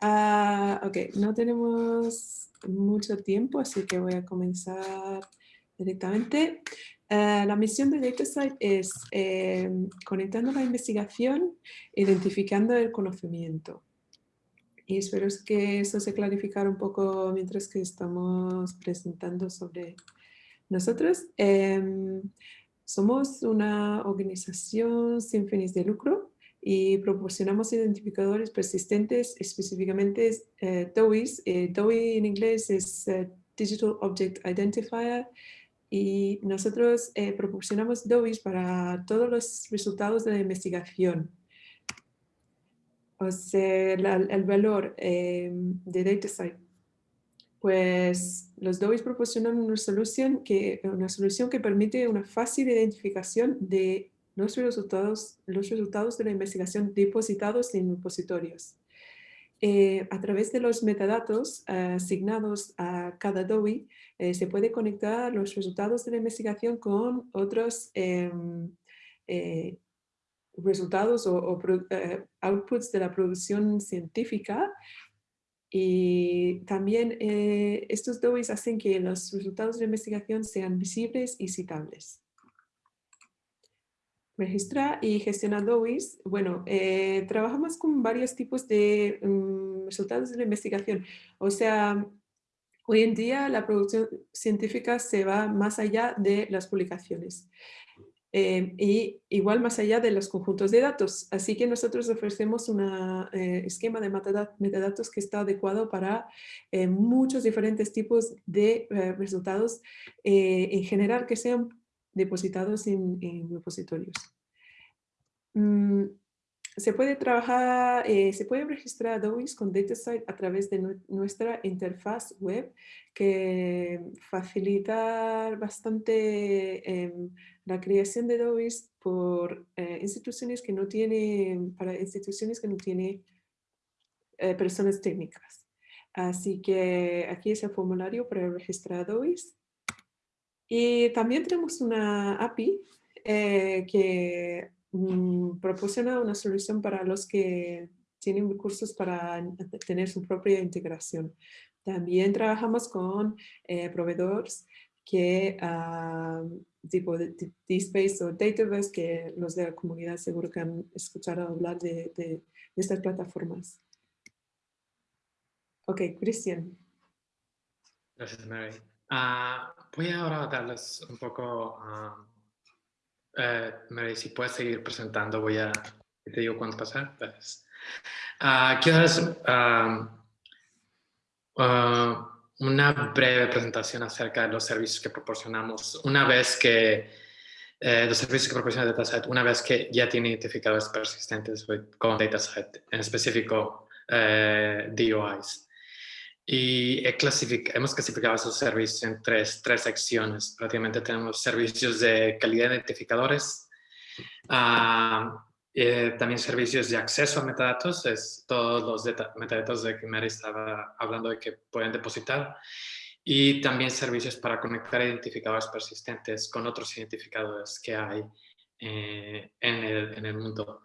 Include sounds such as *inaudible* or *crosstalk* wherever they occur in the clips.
Ah, ok, no tenemos mucho tiempo, así que voy a comenzar directamente. Ah, la misión de DataSite es eh, conectando la investigación, identificando el conocimiento. Y espero que eso se clarificara un poco mientras que estamos presentando sobre nosotros. Em, somos una organización sin fines de lucro y proporcionamos identificadores persistentes, específicamente eh, DOIs. Eh, DOI en inglés es eh, Digital Object Identifier y nosotros eh, proporcionamos DOIs para todos los resultados de la investigación. O sea, el valor de DataSite pues los DOIs proporcionan una solución, que, una solución que permite una fácil identificación de los resultados, los resultados de la investigación depositados en repositorios. Eh, a través de los metadatos asignados a cada DOI, eh, se puede conectar los resultados de la investigación con otros em, eh, resultados o, outputs de la producción científica y también eh, estos DOIs hacen que los resultados de investigación sean visibles y citables. Registra y gestiona DOIs. Bueno, eh, trabajamos con varios tipos de mm, resultados de la investigación. O sea, hoy en día la producción científica se va más allá de las publicaciones. Eh, y igual más allá de los conjuntos de datos. Así que nosotros ofrecemos un eh, esquema de metadatos que está adecuado para muchos diferentes tipos de resultados en general que sean depositados en, repositorios. Mm, se puede trabajar, se puede registrar DOIs con DataSite a través de nuestra interfaz web que facilita bastante em, la creación de DOIs por eh, instituciones que no tienen, para instituciones que no tienen eh, personas técnicas. Así que aquí es el formulario para registrar DOIs. Y también tenemos una API eh, que mm, proporciona una solución para los que tienen recursos para tener su propia integración. También trabajamos con proveedores que ah, tipo DSpace o Database que los de la comunidad seguro que han escuchado hablar de, estas plataformas. Ok, Cristian. Gracias, Mary. Ah, voy ahora a darles un poco, uh, Mary, si puedes seguir presentando, voy a, te digo cuándo pasar. quiero darles una breve presentación acerca de los servicios que proporcionamos una vez que eh, los servicios que proporciona DataSet, una vez que ya tiene identificadores persistentes con DataSet, en específico eh, DOIs. Y hemos clasificado esos servicios en tres, tres secciones. Prácticamente tenemos servicios de calidad de identificadores, uh, eh, también servicios de acceso a metadatos, es todos los metadatos de que Mary estaba hablando de que pueden depositar. Y también servicios para conectar identificadores persistentes con otros identificadores que hay eh, en, el, en, el, mundo.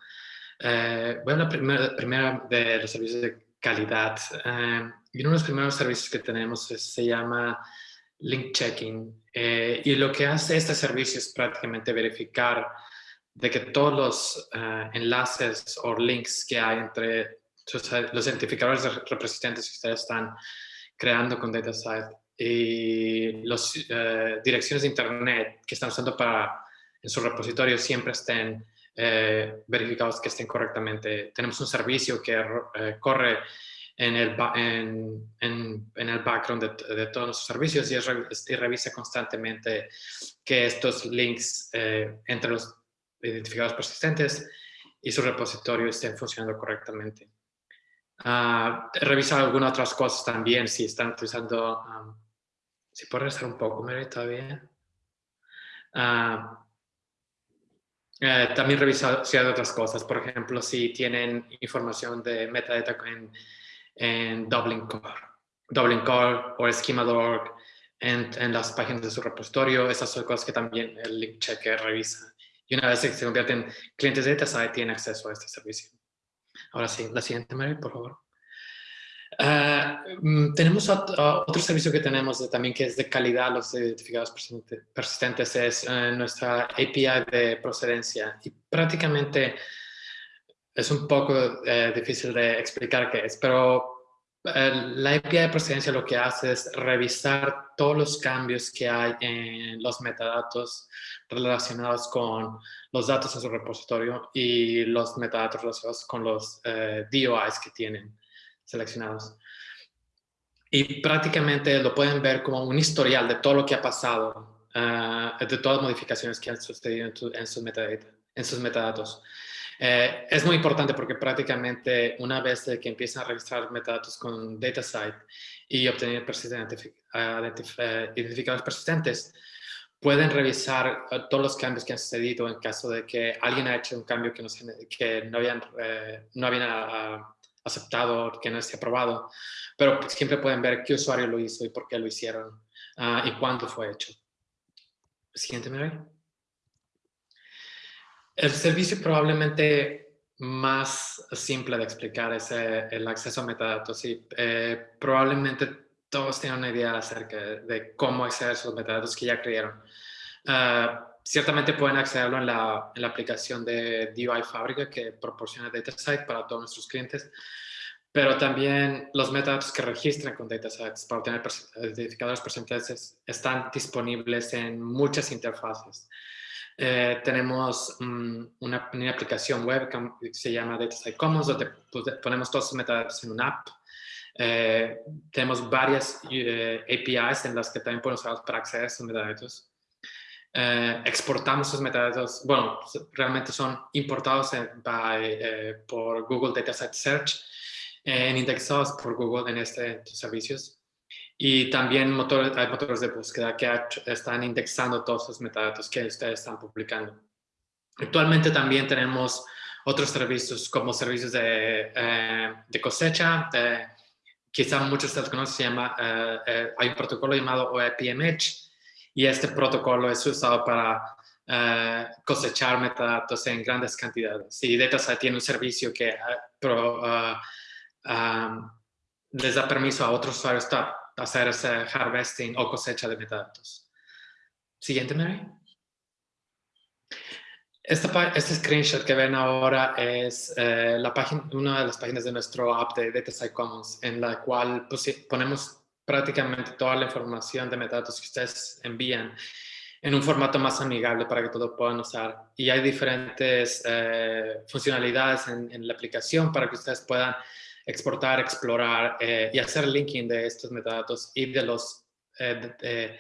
Eh, voy a hablar primero, primero, de los servicios de calidad. Y uno de los primeros servicios que tenemos se llama Link Checking. y lo que hace este servicio es prácticamente verificar de que todos los eh, enlaces o links que hay entre los identificadores representantes que ustedes están creando con DataSite y las eh, direcciones de Internet que están usando para en su repositorio siempre estén eh, verificados que estén correctamente. Tenemos un servicio que corre en el, en, en, el background de, de, todos los servicios y, y, revisa constantemente que estos links entre los identificados persistentes y su repositorio estén funcionando correctamente. Uh, revisar algunas otras cosas también, si están utilizando, si puedo regresar un poco, Mary, todavía. Uh, eh, también revisar si hay otras cosas, por ejemplo, si tienen información de metadata en, en Dublin Core, Dublin Core o Schema.org en, en las páginas de su repositorio, esas son cosas que también el link checker revisa y una vez que se convierten en clientes de DataSite, tienen acceso a este servicio. Ahora sí, la siguiente, Mary, por favor. Uh, tenemos otro, otro, servicio que tenemos también que es de calidad, los identificados persistentes, es uh, nuestra API de procedencia. Y prácticamente es un poco uh, difícil de explicar qué es, pero la API de procedencia lo que hace es revisar todos los cambios que hay en los metadatos relacionados con los datos en su repositorio y los metadatos relacionados con los DOIs que tienen seleccionados. Y prácticamente lo pueden ver como un historial de todo lo que ha pasado, ah, de todas las modificaciones que han sucedido en, sus, en sus metadatos. Eh, es muy importante porque prácticamente una vez que empiezan a registrar metadatos con DataSite y obtener identificadores persistentes, pueden revisar ah, todos los cambios que han sucedido en caso de que alguien ha hecho un cambio que no, que no habían, eh, no habían ah, aceptado, que no esté aprobado, pero siempre pueden ver qué usuario lo hizo y por qué lo hicieron uh, y cuándo fue hecho. Siguiente, Mary. El servicio probablemente más simple de explicar es eh, el acceso a metadatos y eh, probablemente todos tienen una idea acerca de cómo acceder a esos metadatos que ya crearon. Uh, ciertamente pueden accederlo en la, en la, aplicación de DUI Fábrica que proporciona DataSite para todos nuestros clientes, pero también los metadatos que registran con DataSites para obtener identificadores persistentes están disponibles en muchas interfaces. Eh, tenemos mm, una, una, aplicación web que se llama DataSite Commons, donde pues, ponemos todos los metadatos en una app. Eh, tenemos varias eh, APIs en las que también podemos usar para acceder a esos metadatos. Eh, exportamos esos metadatos, bueno, realmente son importados eh, por Google Dataset Search, en indexados por Google en este servicios. Y también motores, hay motores de búsqueda que están indexando todos los metadatos que ustedes están publicando. Actualmente también tenemos otros servicios como servicios de, eh, de cosecha, quizá muchos de ustedes conocen, se llama, hay un protocolo llamado OEPMH, y este protocolo es usado para eh, cosechar metadatos en grandes cantidades. Y DataSite tiene un servicio que uh, les da permiso a otros usuarios hacer ese harvesting o cosecha de metadatos. Siguiente, Mary. este screenshot que ven ahora es eh, la página, una de las páginas de nuestro app de DataSite Commons, en la cual ponemos prácticamente toda la información de metadatos que ustedes envían en un formato más amigable para que todos puedan usar. Y hay diferentes eh, funcionalidades en, la aplicación para que ustedes puedan exportar, explorar eh, y hacer linking de estos metadatos y de los, eh,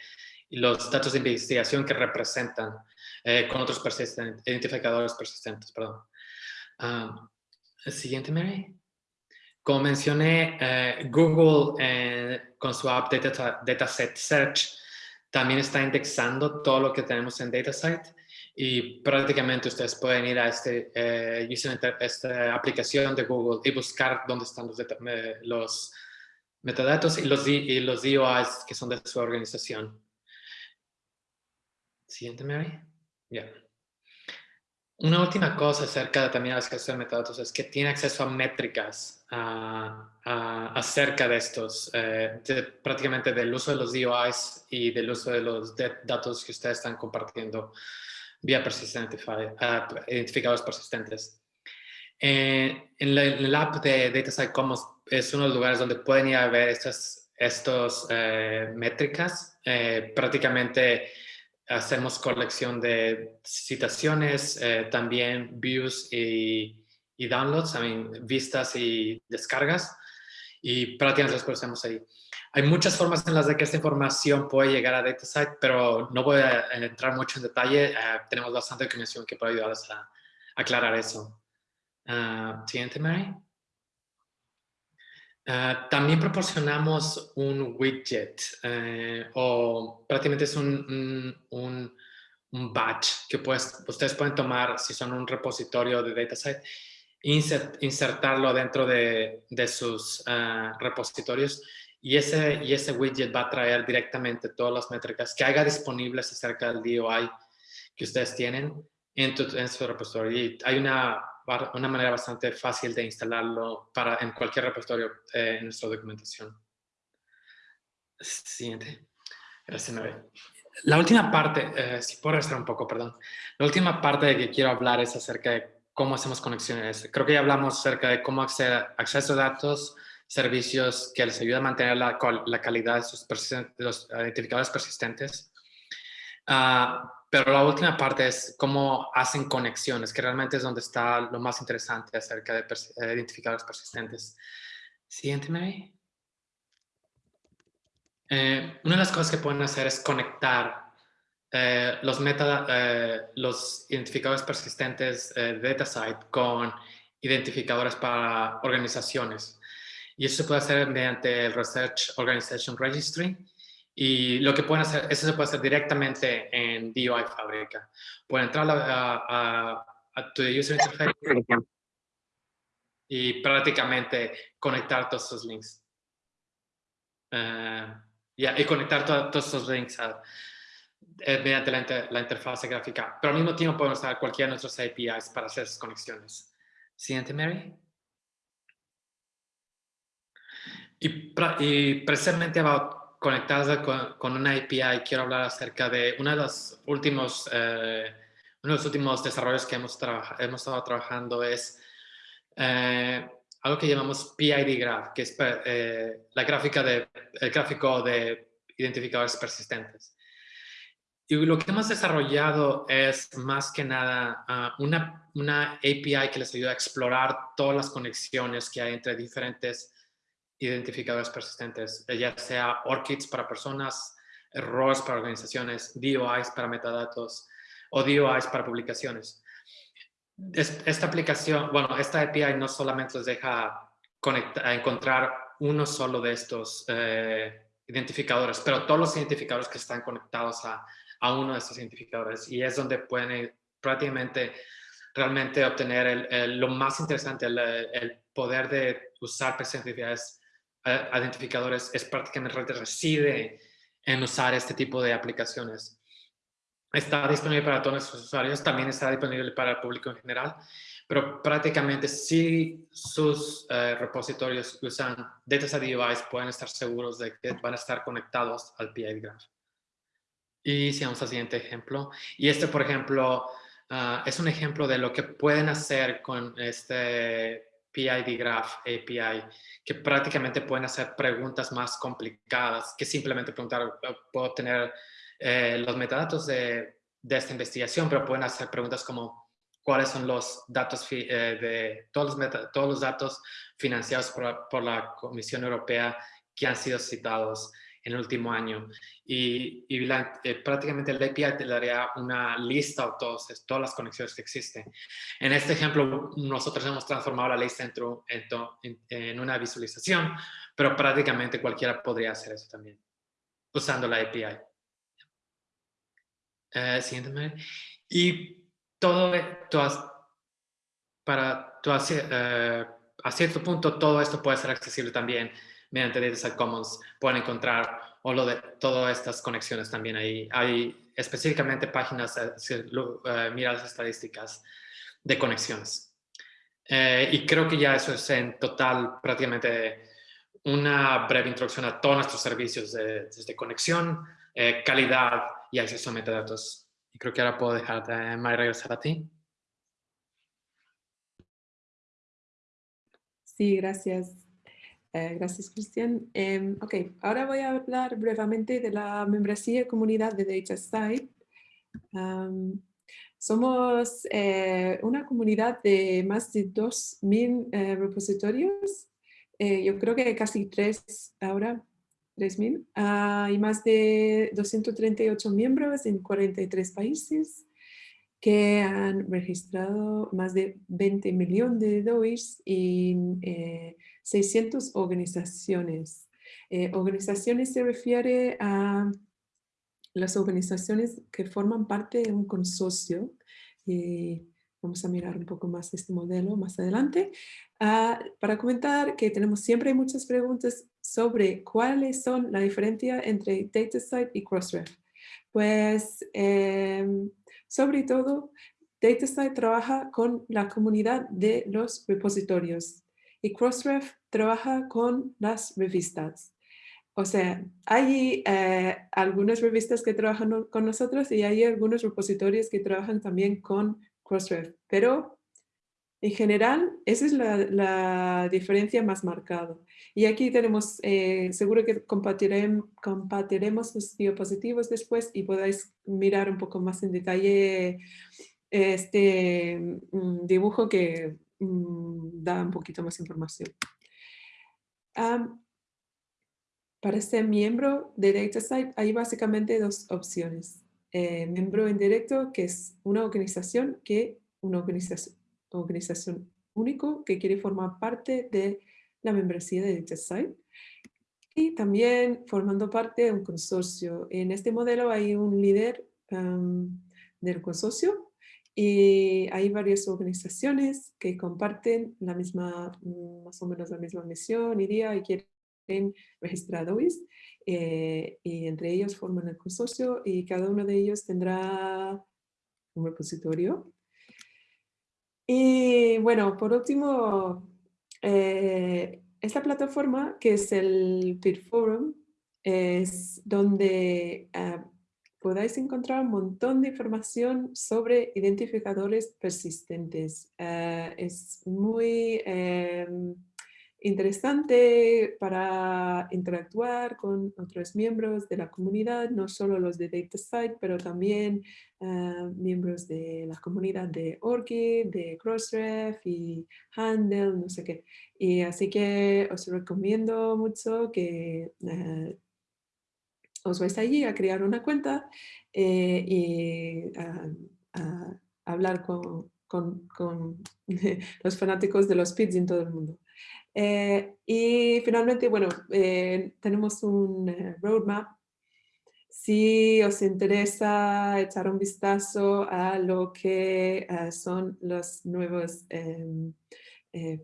datos de investigación que representan con otros identificadores persistentes. Perdón. Ah, siguiente, Mary. Como mencioné, eh, Google eh, con su app Data, Dataset Search también está indexando todo lo que tenemos en DataSite y prácticamente ustedes pueden ir a este, eh, esta aplicación de Google y buscar dónde están los, los metadatos y los, y DOIs que son de su organización. Siguiente, Mary. Ya. Una última cosa acerca de también las acceso de metadatos es que tiene acceso a métricas acerca de estos, eh, prácticamente del uso de los DOIs y del uso de los datos que ustedes están compartiendo vía persistente, uh, identificados persistentes. Eh, en, la, el app de DataSite Commons es uno de los lugares donde pueden ir a ver estas estos, eh, métricas. prácticamente hacemos colección de citaciones, eh, también views y, y downloads, vistas y descargas, y prácticamente las procesamos ahí. Hay muchas formas en las de que esta información puede llegar a DataSite, pero no voy a entrar mucho en detalle. Eh, tenemos bastante documentación que puede ayudarles a, aclarar eso. Uh, siguiente, Mary. Ah, también proporcionamos un widget eh, o prácticamente es un, un, un, batch que pues, ustedes pueden tomar si son un repositorio de DataSite insert, insertarlo dentro de, de sus uh, repositorios y ese, y ese widget va a traer directamente todas las métricas que haya disponibles acerca del DOI que ustedes tienen en, su repositorio. Y hay una una manera bastante fácil de instalarlo para, en cualquier repositorio eh, en nuestra documentación. Siguiente. Gracias, La última parte, eh, si puedo restar un poco, perdón. La última parte de que quiero hablar es acerca de cómo hacemos conexiones. Creo que ya hablamos acerca de cómo acceder acceso a datos, servicios que les ayuda a mantener la, la calidad de, sus los identificadores persistentes. Uh, pero la última parte es cómo hacen conexiones, que realmente es donde está lo más interesante acerca de eh, identificadores persistentes. Siguiente, Mary. Eh, una de las cosas que pueden hacer es conectar eh, los, meta, los identificadores persistentes de DataSite con identificadores para organizaciones. Y eso se puede hacer mediante el Research Organization Registry y lo que pueden hacer, eso se puede hacer directamente en DOI Fábrica. Pueden entrar a, tu user interface y prácticamente conectar todos esos links. Uh, y conectar todos esos links eh, mediante la, la, interfaz gráfica. Pero al mismo tiempo podemos usar cualquiera de nuestros APIs para hacer esas conexiones. Siguiente, Mary. Y, y precisamente about conectadas con, una API, quiero hablar acerca de uno de los últimos, eh, uno de los últimos desarrollos que hemos, hemos estado trabajando es eh, algo que llamamos PID Graph, que es eh, la gráfica de, el gráfico de identificadores persistentes. Y lo que hemos desarrollado es más que nada ah, una, una API que les ayuda a explorar todas las conexiones que hay entre diferentes identificadores persistentes, ya sea ORCIDs para personas, RORs para organizaciones, DOIs para metadatos o DOIs para publicaciones. Esta aplicación, bueno, esta API no solamente les deja conectar, encontrar uno solo de estos eh, identificadores, pero todos los identificadores que están conectados a, a, uno de estos identificadores y es donde pueden prácticamente realmente obtener el, lo más interesante, el, el, poder de usar presentaciones identificadores es prácticamente reside en usar este tipo de aplicaciones. Está disponible para todos los usuarios, también está disponible para el público en general, pero prácticamente si sus eh, repositorios usan Data Device pueden estar seguros de que van a estar conectados al PID Graph. Y si vamos al siguiente ejemplo. Y este, por ejemplo, ah, es un ejemplo de lo que pueden hacer con este PID Graph API, que prácticamente pueden hacer preguntas más complicadas que simplemente preguntar, oh, puedo tener eh, los metadatos de, esta investigación, pero pueden hacer preguntas como cuáles son los datos eh, de todos los, todos los datos financiados por, la Comisión Europea que han sido citados en el último año. Y, eh, prácticamente el API te daría una lista de todos, todas las conexiones que existen. En este ejemplo, nosotros hemos transformado la lista en, en, una visualización, pero prácticamente cualquiera podría hacer eso también, usando la API. Eh, siguiente. Y todo, esto para, eh, a cierto punto, todo esto puede ser accesible también mediante DataSet Commons pueden encontrar o lo de todas estas conexiones también ahí. Hay específicamente páginas, eh, si eh, las estadísticas de conexiones. Eh, y creo que ya eso es en total prácticamente una breve introducción a todos nuestros servicios de, desde conexión, calidad y acceso a metadatos. Y creo que ahora puedo dejar de regresar a ti. Sí, gracias. Eh, gracias, Cristian. Em, ok, ahora voy a hablar brevemente de la membresía comunidad de DataSite. somos eh, una comunidad de más de 2.000 eh, repositorios. yo creo que casi 3 ahora, 3.000. Hay más de 238 miembros en 43 países que han registrado más de 20 millones de dólares y 600 organizaciones. Eh, organizaciones se refiere a las organizaciones que forman parte de un consorcio. Y vamos a mirar un poco más este modelo más adelante. Ah, para comentar que tenemos siempre muchas preguntas sobre cuáles son la diferencia entre DataSite y Crossref. Pues, em, sobre todo, DataSite trabaja con la comunidad de los repositorios y Crossref trabaja con las revistas. O sea, hay eh, algunas revistas que trabajan con nosotros y hay algunos repositorios que trabajan también con Crossref, pero en general esa es la, diferencia más marcada. Y aquí tenemos, eh, seguro que compartiremos, compartiremos los diapositivos después y podáis mirar un poco más en detalle este mm, dibujo que mm, da un poquito más información. para ser miembro de DataSite hay básicamente dos opciones. Eh, miembro en directo, que es una organización que una organización, organización único que quiere formar parte de la membresía de DataSite y también formando parte de un consorcio. En este modelo hay un líder del consorcio y hay varias organizaciones que comparten la misma, mm, más o menos la misma misión, idea y quieren registrados eh, y entre ellos forman el consorcio y cada uno de ellos tendrá un repositorio. Y bueno, por último, eh, esta plataforma que es el Peer Forum es donde ah, podáis encontrar un montón de información sobre identificadores persistentes. Eh, es muy em, interesante para interactuar con otros miembros de la comunidad, no solo los de DataSite, pero también eh, miembros de la comunidad de ORCID, de Crossref y Handle, no sé qué. Y así que os recomiendo mucho que eh, os vais allí a crear una cuenta eh, y a, hablar con, *laughs* los fanáticos de los PIDs en todo el mundo. Eh, y finalmente, bueno, eh, tenemos un roadmap. Si os interesa echar un vistazo a lo que son los nuevos em,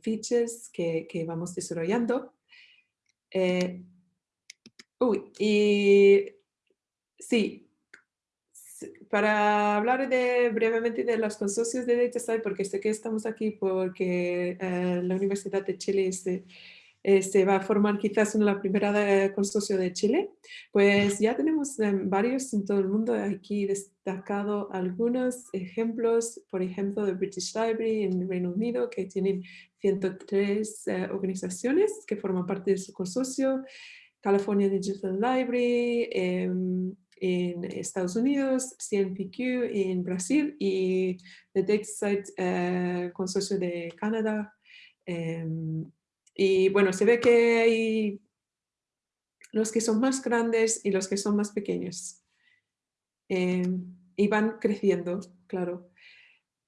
features que, que, vamos desarrollando, Uy, y sí, para hablar de, brevemente de los consorcios de DataSite, porque sé que estamos aquí porque eh, la Universidad de Chile se, eh, se, va a formar quizás en la primera consorcio de Chile, pues ya tenemos eh, varios en todo el mundo, aquí destacado algunos ejemplos, por ejemplo, de British Library en Reino Unido, que tienen 103 organizaciones que forman parte de su consorcio, California Digital Library em, en Estados Unidos, CNPq en Brasil y The DataSite eh, Consorcio de Canadá. Em, y bueno, se ve que hay los que son más grandes y los que son más pequeños. Em, y van creciendo, claro.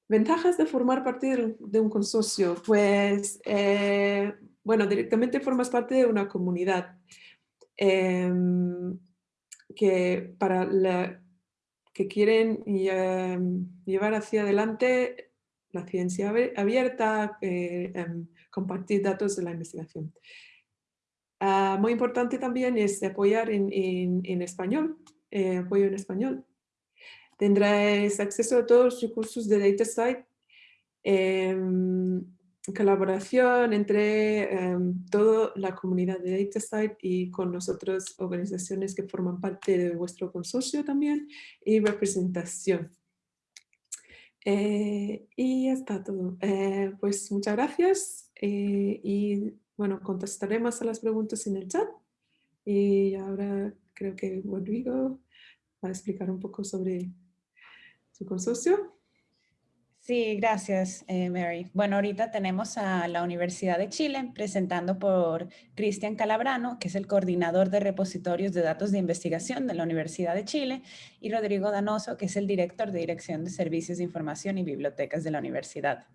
Ventajas de formar parte de un consorcio. Pues, eh, bueno, directamente formas parte de una comunidad. Em, que para la, que quieren em, llevar hacia adelante la ciencia abierta, eh, em, compartir datos de la investigación. Ah, muy importante también es apoyar en, en, español, eh, apoyo en español. Tendrás acceso a todos los recursos de DataSite colaboración entre em, toda la comunidad de DataSite y con nosotros organizaciones que forman parte de vuestro consorcio también y representación. Eh, y ya está todo. Eh, pues muchas gracias eh, y bueno, contestaremos a las preguntas en el chat y ahora creo que Rodrigo va a explicar un poco sobre su consorcio. Sí, gracias, eh, Mary. Bueno, ahorita tenemos a la Universidad de Chile presentando por Cristian Calabrano, que es el coordinador de repositorios de datos de investigación de la Universidad de Chile, y Rodrigo Danoso, que es el director de Dirección de Servicios de Información y Bibliotecas de la Universidad,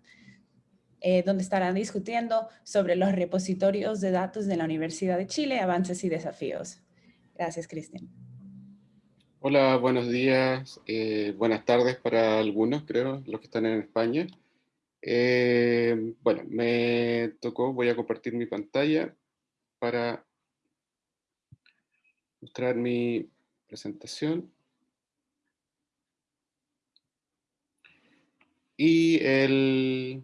eh, donde estarán discutiendo sobre los repositorios de datos de la Universidad de Chile, avances y desafíos. Gracias, Cristian. Hola, buenos días, eh, buenas tardes para algunos, creo, los que están en España. Eh, bueno, me tocó, voy a compartir mi pantalla para mostrar mi presentación. Y el,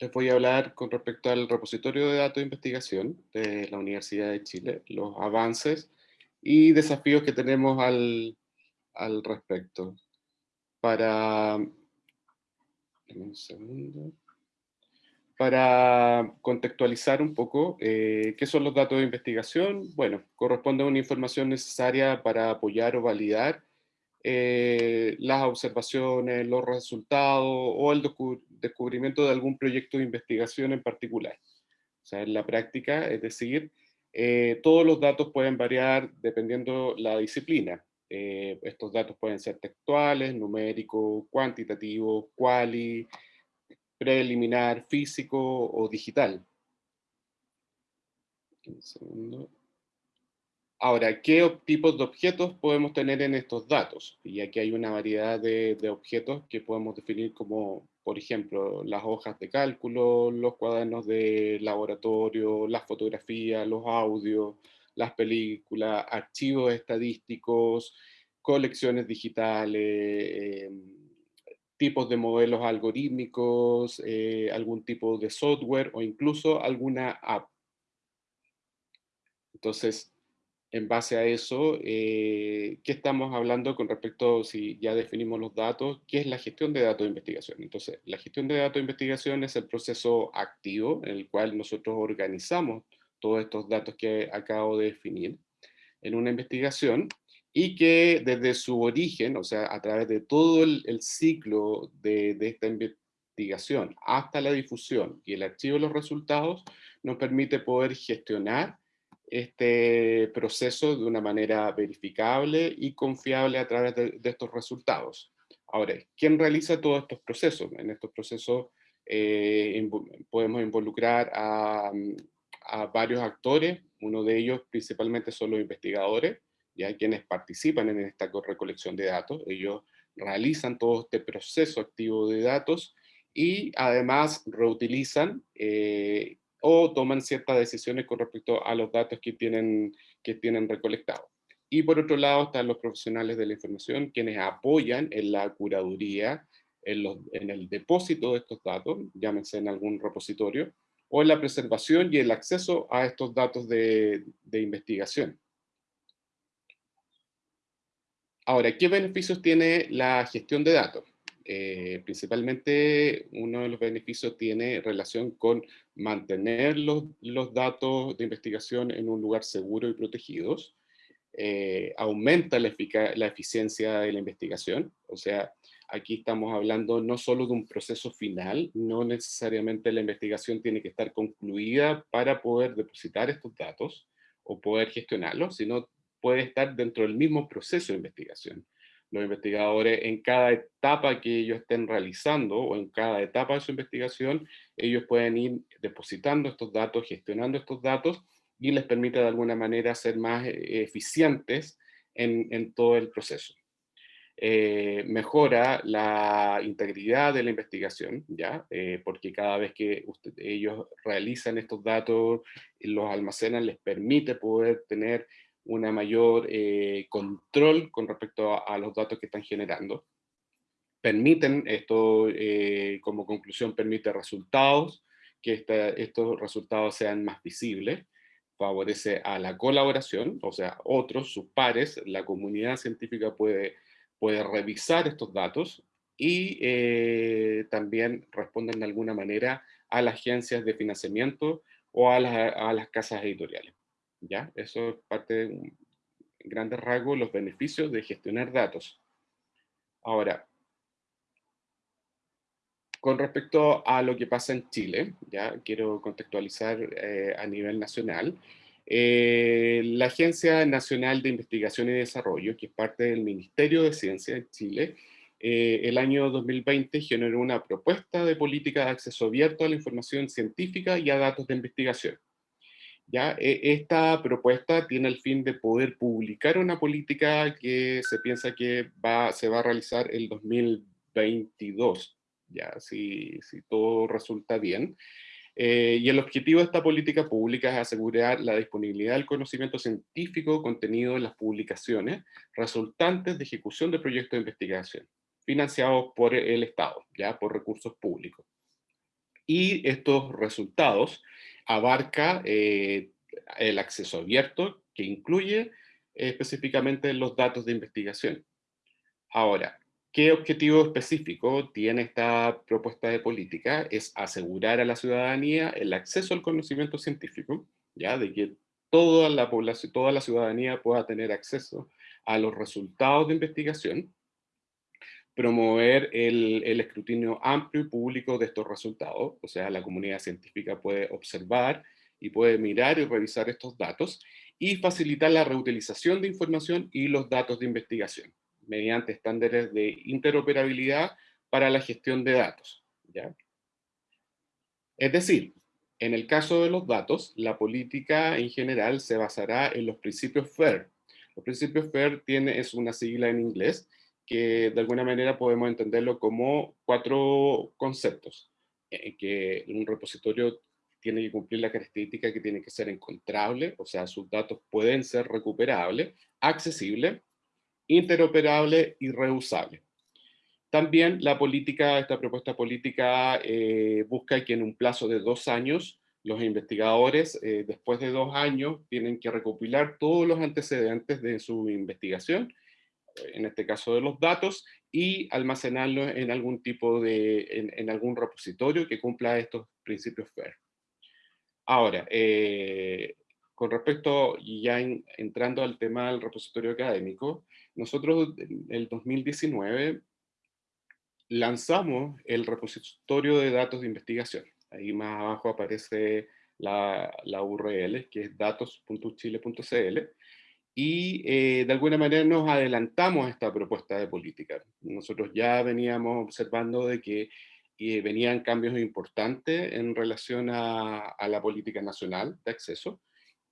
les voy a hablar con respecto al repositorio de datos de investigación de la Universidad de Chile, los avances y desafíos que tenemos al, al respecto. Para... Un segundo para contextualizar un poco, eh, ¿qué son los datos de investigación? Bueno, corresponde a una información necesaria para apoyar o validar eh, las observaciones, los resultados o el descubrimiento de algún proyecto de investigación en particular. O sea, en la práctica, es decir, eh, todos los datos pueden variar dependiendo la disciplina. estos datos pueden ser textuales, numéricos, cuantitativos, quali, preliminar, físico o digital. Ahora, ¿qué tipos de objetos podemos tener en estos datos? Y aquí hay una variedad de, objetos que podemos definir como, por ejemplo, las hojas de cálculo, los cuadernos de laboratorio, las fotografías, los audios, las películas, archivos estadísticos, colecciones digitales, em, tipos de modelos algorítmicos, eh, algún tipo de software o incluso alguna app. Entonces, en base a eso, eh, ¿qué estamos hablando con respecto, si ya definimos los datos, qué es la gestión de datos de investigación? Entonces, la gestión de datos de investigación es el proceso activo en el cual nosotros organizamos todos estos datos que acabo de definir en una investigación y que desde su origen, o sea, a través de todo el, ciclo de, esta investigación hasta la difusión y el archivo de los resultados, nos permite poder gestionar este proceso de una manera verificable y confiable a través de, estos resultados. Ahora, ¿quién realiza todos estos procesos? En estos procesos eh, podemos involucrar a, a varios actores, uno de ellos principalmente son los investigadores, hay quienes participan en esta recolección de datos, ellos realizan todo este proceso activo de datos y además reutilizan eh, o toman ciertas decisiones con respecto a los datos que tienen, que tienen recolectados. Y por otro lado están los profesionales de la información, quienes apoyan en la curaduría, en, los, en el depósito de estos datos, llámense en algún repositorio, o en la preservación y el acceso a estos datos de, de investigación. Ahora, ¿qué beneficios tiene la gestión de datos? Eh, principalmente uno de los beneficios tiene relación con mantener los, datos de investigación en un lugar seguro y protegidos, eh, aumenta la, la, eficiencia de la investigación, o sea, aquí estamos hablando no solo de un proceso final, no necesariamente la investigación tiene que estar concluida para poder depositar estos datos o poder gestionarlos, sino puede estar dentro del mismo proceso de investigación. Los investigadores en cada etapa que ellos estén realizando o en cada etapa de su investigación, ellos pueden ir depositando estos datos, gestionando estos datos y les permite de alguna manera ser más eh, eficientes en, todo el proceso. Eh, mejora la integridad de la investigación, ¿ya? Eh, porque cada vez que ellos realizan estos datos, los almacenan, les permite poder tener una mayor eh, control con respecto a, los datos que están generando. Permiten, esto eh, como conclusión permite resultados, que estos resultados sean más visibles, favorece a la colaboración, o sea, otros, sus pares, la comunidad científica puede, puede revisar estos datos y eh, también responden de alguna manera a las agencias de financiamiento o a las casas editoriales. ¿Ya? Eso es parte de un grandes rasgos los beneficios de gestionar datos. Ahora, con respecto a lo que pasa en Chile, ya quiero contextualizar eh, a nivel nacional, eh, la Agencia Nacional de Investigación y Desarrollo, que es parte del Ministerio de Ciencia de Chile, eh, el año 2020 generó una propuesta de política de acceso abierto a la información científica y a datos de investigación. ¿Ya? E, esta propuesta tiene el fin de poder publicar una política que se piensa que va, se va a realizar el 2022, ¿ya? Si, si todo resulta bien. Eh, y el objetivo de esta política pública es asegurar la disponibilidad del conocimiento científico contenido en las publicaciones resultantes de ejecución de proyectos de investigación. financiados por el Estado, ya por recursos públicos. Y estos resultados abarca eh, el acceso abierto, que incluye específicamente los datos de investigación. Ahora, ¿qué objetivo específico tiene esta propuesta de política? Es asegurar a la ciudadanía el acceso al conocimiento científico, ya de que toda la población, toda la ciudadanía pueda tener acceso a los resultados de investigación, promover el, el, escrutinio amplio y público de estos resultados, o sea, la comunidad científica puede observar y puede mirar y revisar estos datos, y facilitar la reutilización de información y los datos de investigación, mediante estándares de interoperabilidad para la gestión de datos. ¿ya? Es decir, en el caso de los datos, la política en general se basará en los principios FAIR. Los principios FAIR tiene, es una sigla en inglés que de alguna manera podemos entenderlo como cuatro conceptos. En que un repositorio tiene que cumplir la característica que tiene que ser encontrable, o sea, sus datos pueden ser recuperables, accesible, interoperable y reusable. También la política, esta propuesta política eh, busca que en un plazo de dos años los investigadores, eh, después de dos años, tienen que recopilar todos los antecedentes de su investigación, en este caso de los datos, y almacenarlos en algún tipo de, en, en algún repositorio que cumpla estos principios FAIR. Ahora, eh, con respecto, ya entrando al tema del repositorio académico, nosotros en el 2019 lanzamos el repositorio de datos de investigación. Ahí más abajo aparece la, URL, que es datos.chile.cl, y eh, de alguna manera nos adelantamos a esta propuesta de política. Nosotros ya veníamos observando de que y venían cambios importantes en relación a, la política nacional de acceso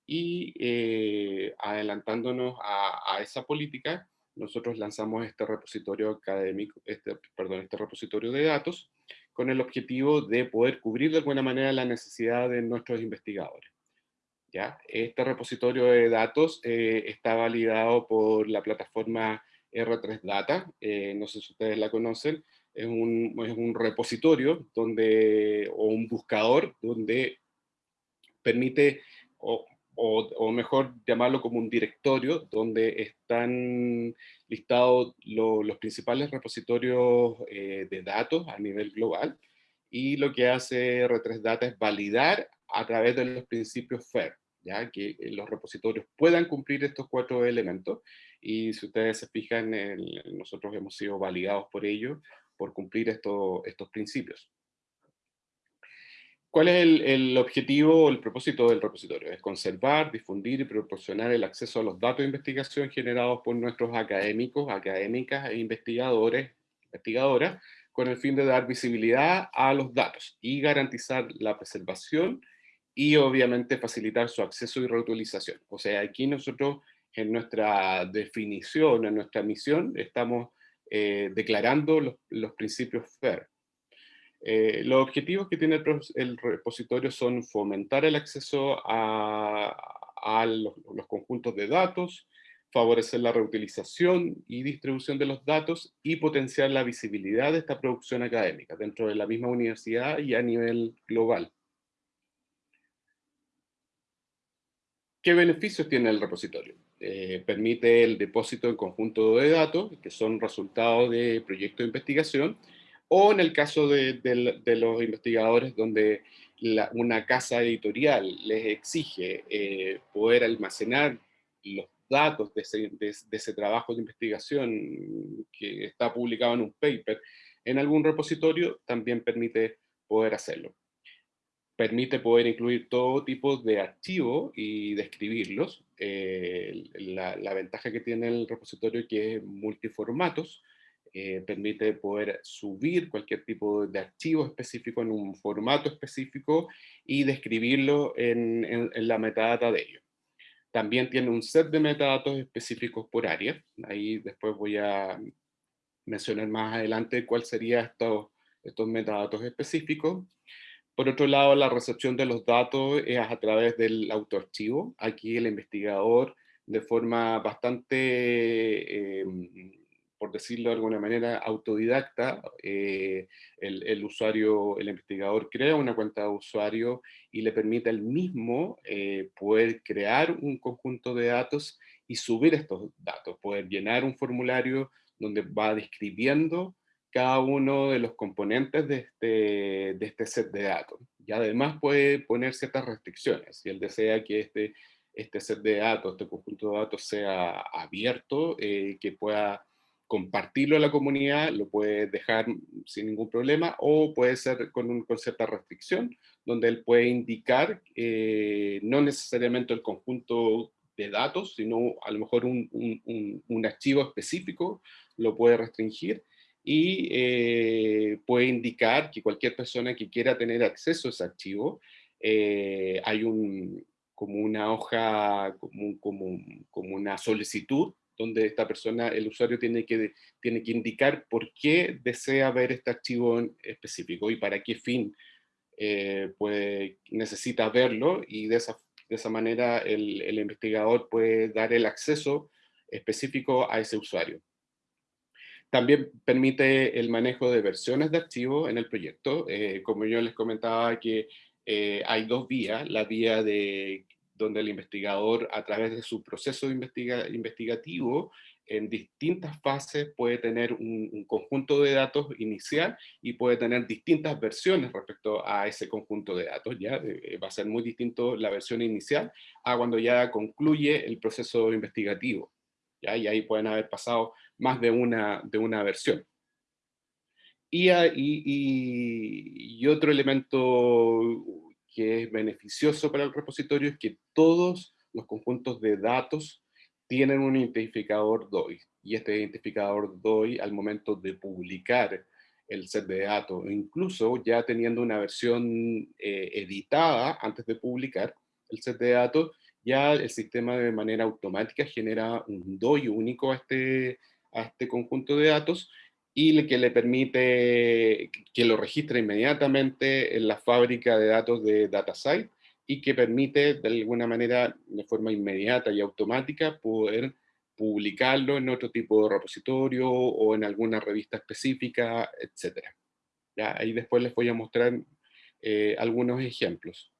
y eh, adelantándonos a, esa política, nosotros lanzamos este repositorio académico, este, perdón, este repositorio de datos con el objetivo de poder cubrir de alguna manera la necesidad de nuestros investigadores. ¿Ya? Este repositorio de datos eh, está validado por la plataforma R3 Data, eh, no sé si ustedes la conocen, es un, es un repositorio donde, o un buscador donde permite, o, o, mejor llamarlo como un directorio, donde están listados los principales repositorios eh, de datos a nivel global, y lo que hace R3 Data es validar a través de los principios FAIR, ya que los repositorios puedan cumplir estos cuatro elementos, y si ustedes se fijan, nosotros hemos sido validados por ello, por cumplir estos principios. ¿Cuál es el, objetivo o el propósito del repositorio? Es conservar, difundir y proporcionar el acceso a los datos de investigación generados por nuestros académicos, académicas e investigadores, investigadoras, con el fin de dar visibilidad a los datos y garantizar la preservación y obviamente facilitar su acceso y reutilización. O sea, aquí nosotros en nuestra definición, en nuestra misión, estamos eh, declarando los, principios FAIR. Eh, los objetivos que tiene el, repositorio son fomentar el acceso a, los, los, conjuntos de datos, favorecer la reutilización y distribución de los datos y potenciar la visibilidad de esta producción académica dentro de la misma universidad y a nivel global. ¿Qué beneficios tiene el repositorio? Eh, permite el depósito en conjunto de datos, que son resultados de proyectos de investigación, o en el caso de, los investigadores donde una casa editorial les exige eh, poder almacenar los datos de ese, trabajo de investigación que está publicado en un paper en algún repositorio, también permite poder hacerlo permite poder incluir todo tipo de archivos y describirlos. Eh, la, ventaja que tiene el repositorio que es multiformatos, eh, permite poder subir cualquier tipo de archivo específico en un formato específico y describirlo en, la metadata de ello. También tiene un set de metadatos específicos por área. Ahí después voy a mencionar más adelante cuál sería estos, estos metadatos específicos. Por otro lado, la recepción de los datos es a través del autoarchivo. Aquí el investigador, de forma bastante em, por decirlo de alguna manera, autodidacta. el, el, usuario, el investigador crea una cuenta de usuario y le permite al mismo poder crear un conjunto de datos y subir estos datos, poder llenar un formulario donde va describiendo cada uno de los componentes de este, de este set de datos. Y además puede poner ciertas restricciones. Si él desea que este, este set de datos, este conjunto de datos sea abierto, eh, que pueda compartirlo a la comunidad, lo puede dejar sin ningún problema, o puede ser con, un, con cierta restricción, donde él puede indicar eh, no necesariamente el conjunto de datos, sino a lo mejor un, un, un archivo específico lo puede restringir, y eh, puede indicar que cualquier persona que quiera tener acceso a ese archivo, eh, hay un, como una hoja, como, como, como, una solicitud, donde esta persona, el usuario tiene que, tiene que indicar por qué desea ver este archivo específico y para qué fin eh, puede, necesita verlo, y de esa, de esa manera el, el investigador puede dar el acceso específico a ese usuario. También permite el manejo de versiones de archivos en el proyecto. Eh, como yo les comentaba que eh, hay dos vías, la vía de donde el investigador a través de su proceso investigativo en distintas fases puede tener un, conjunto de datos inicial y puede tener distintas versiones respecto a ese conjunto de datos. ¿ya? Eh, va a ser muy distinto la versión inicial a cuando ya concluye el proceso investigativo. ¿ya? Y ahí pueden haber pasado más de una, de una versión. Y, y, otro elemento que es beneficioso para el repositorio es que todos los conjuntos de datos tienen un identificador DOI. Y este identificador DOI, al momento de publicar el set de datos, incluso ya teniendo una versión eh, editada antes de publicar el set de datos, ya el sistema de manera automática genera un DOI único a este, a este conjunto de datos y que le permite que lo registre inmediatamente en la fábrica de datos de DataSite y que permite de alguna manera, de forma inmediata y automática, poder publicarlo en otro tipo de repositorio o en alguna revista específica, etc. Ahí después les voy a mostrar eh, algunos ejemplos.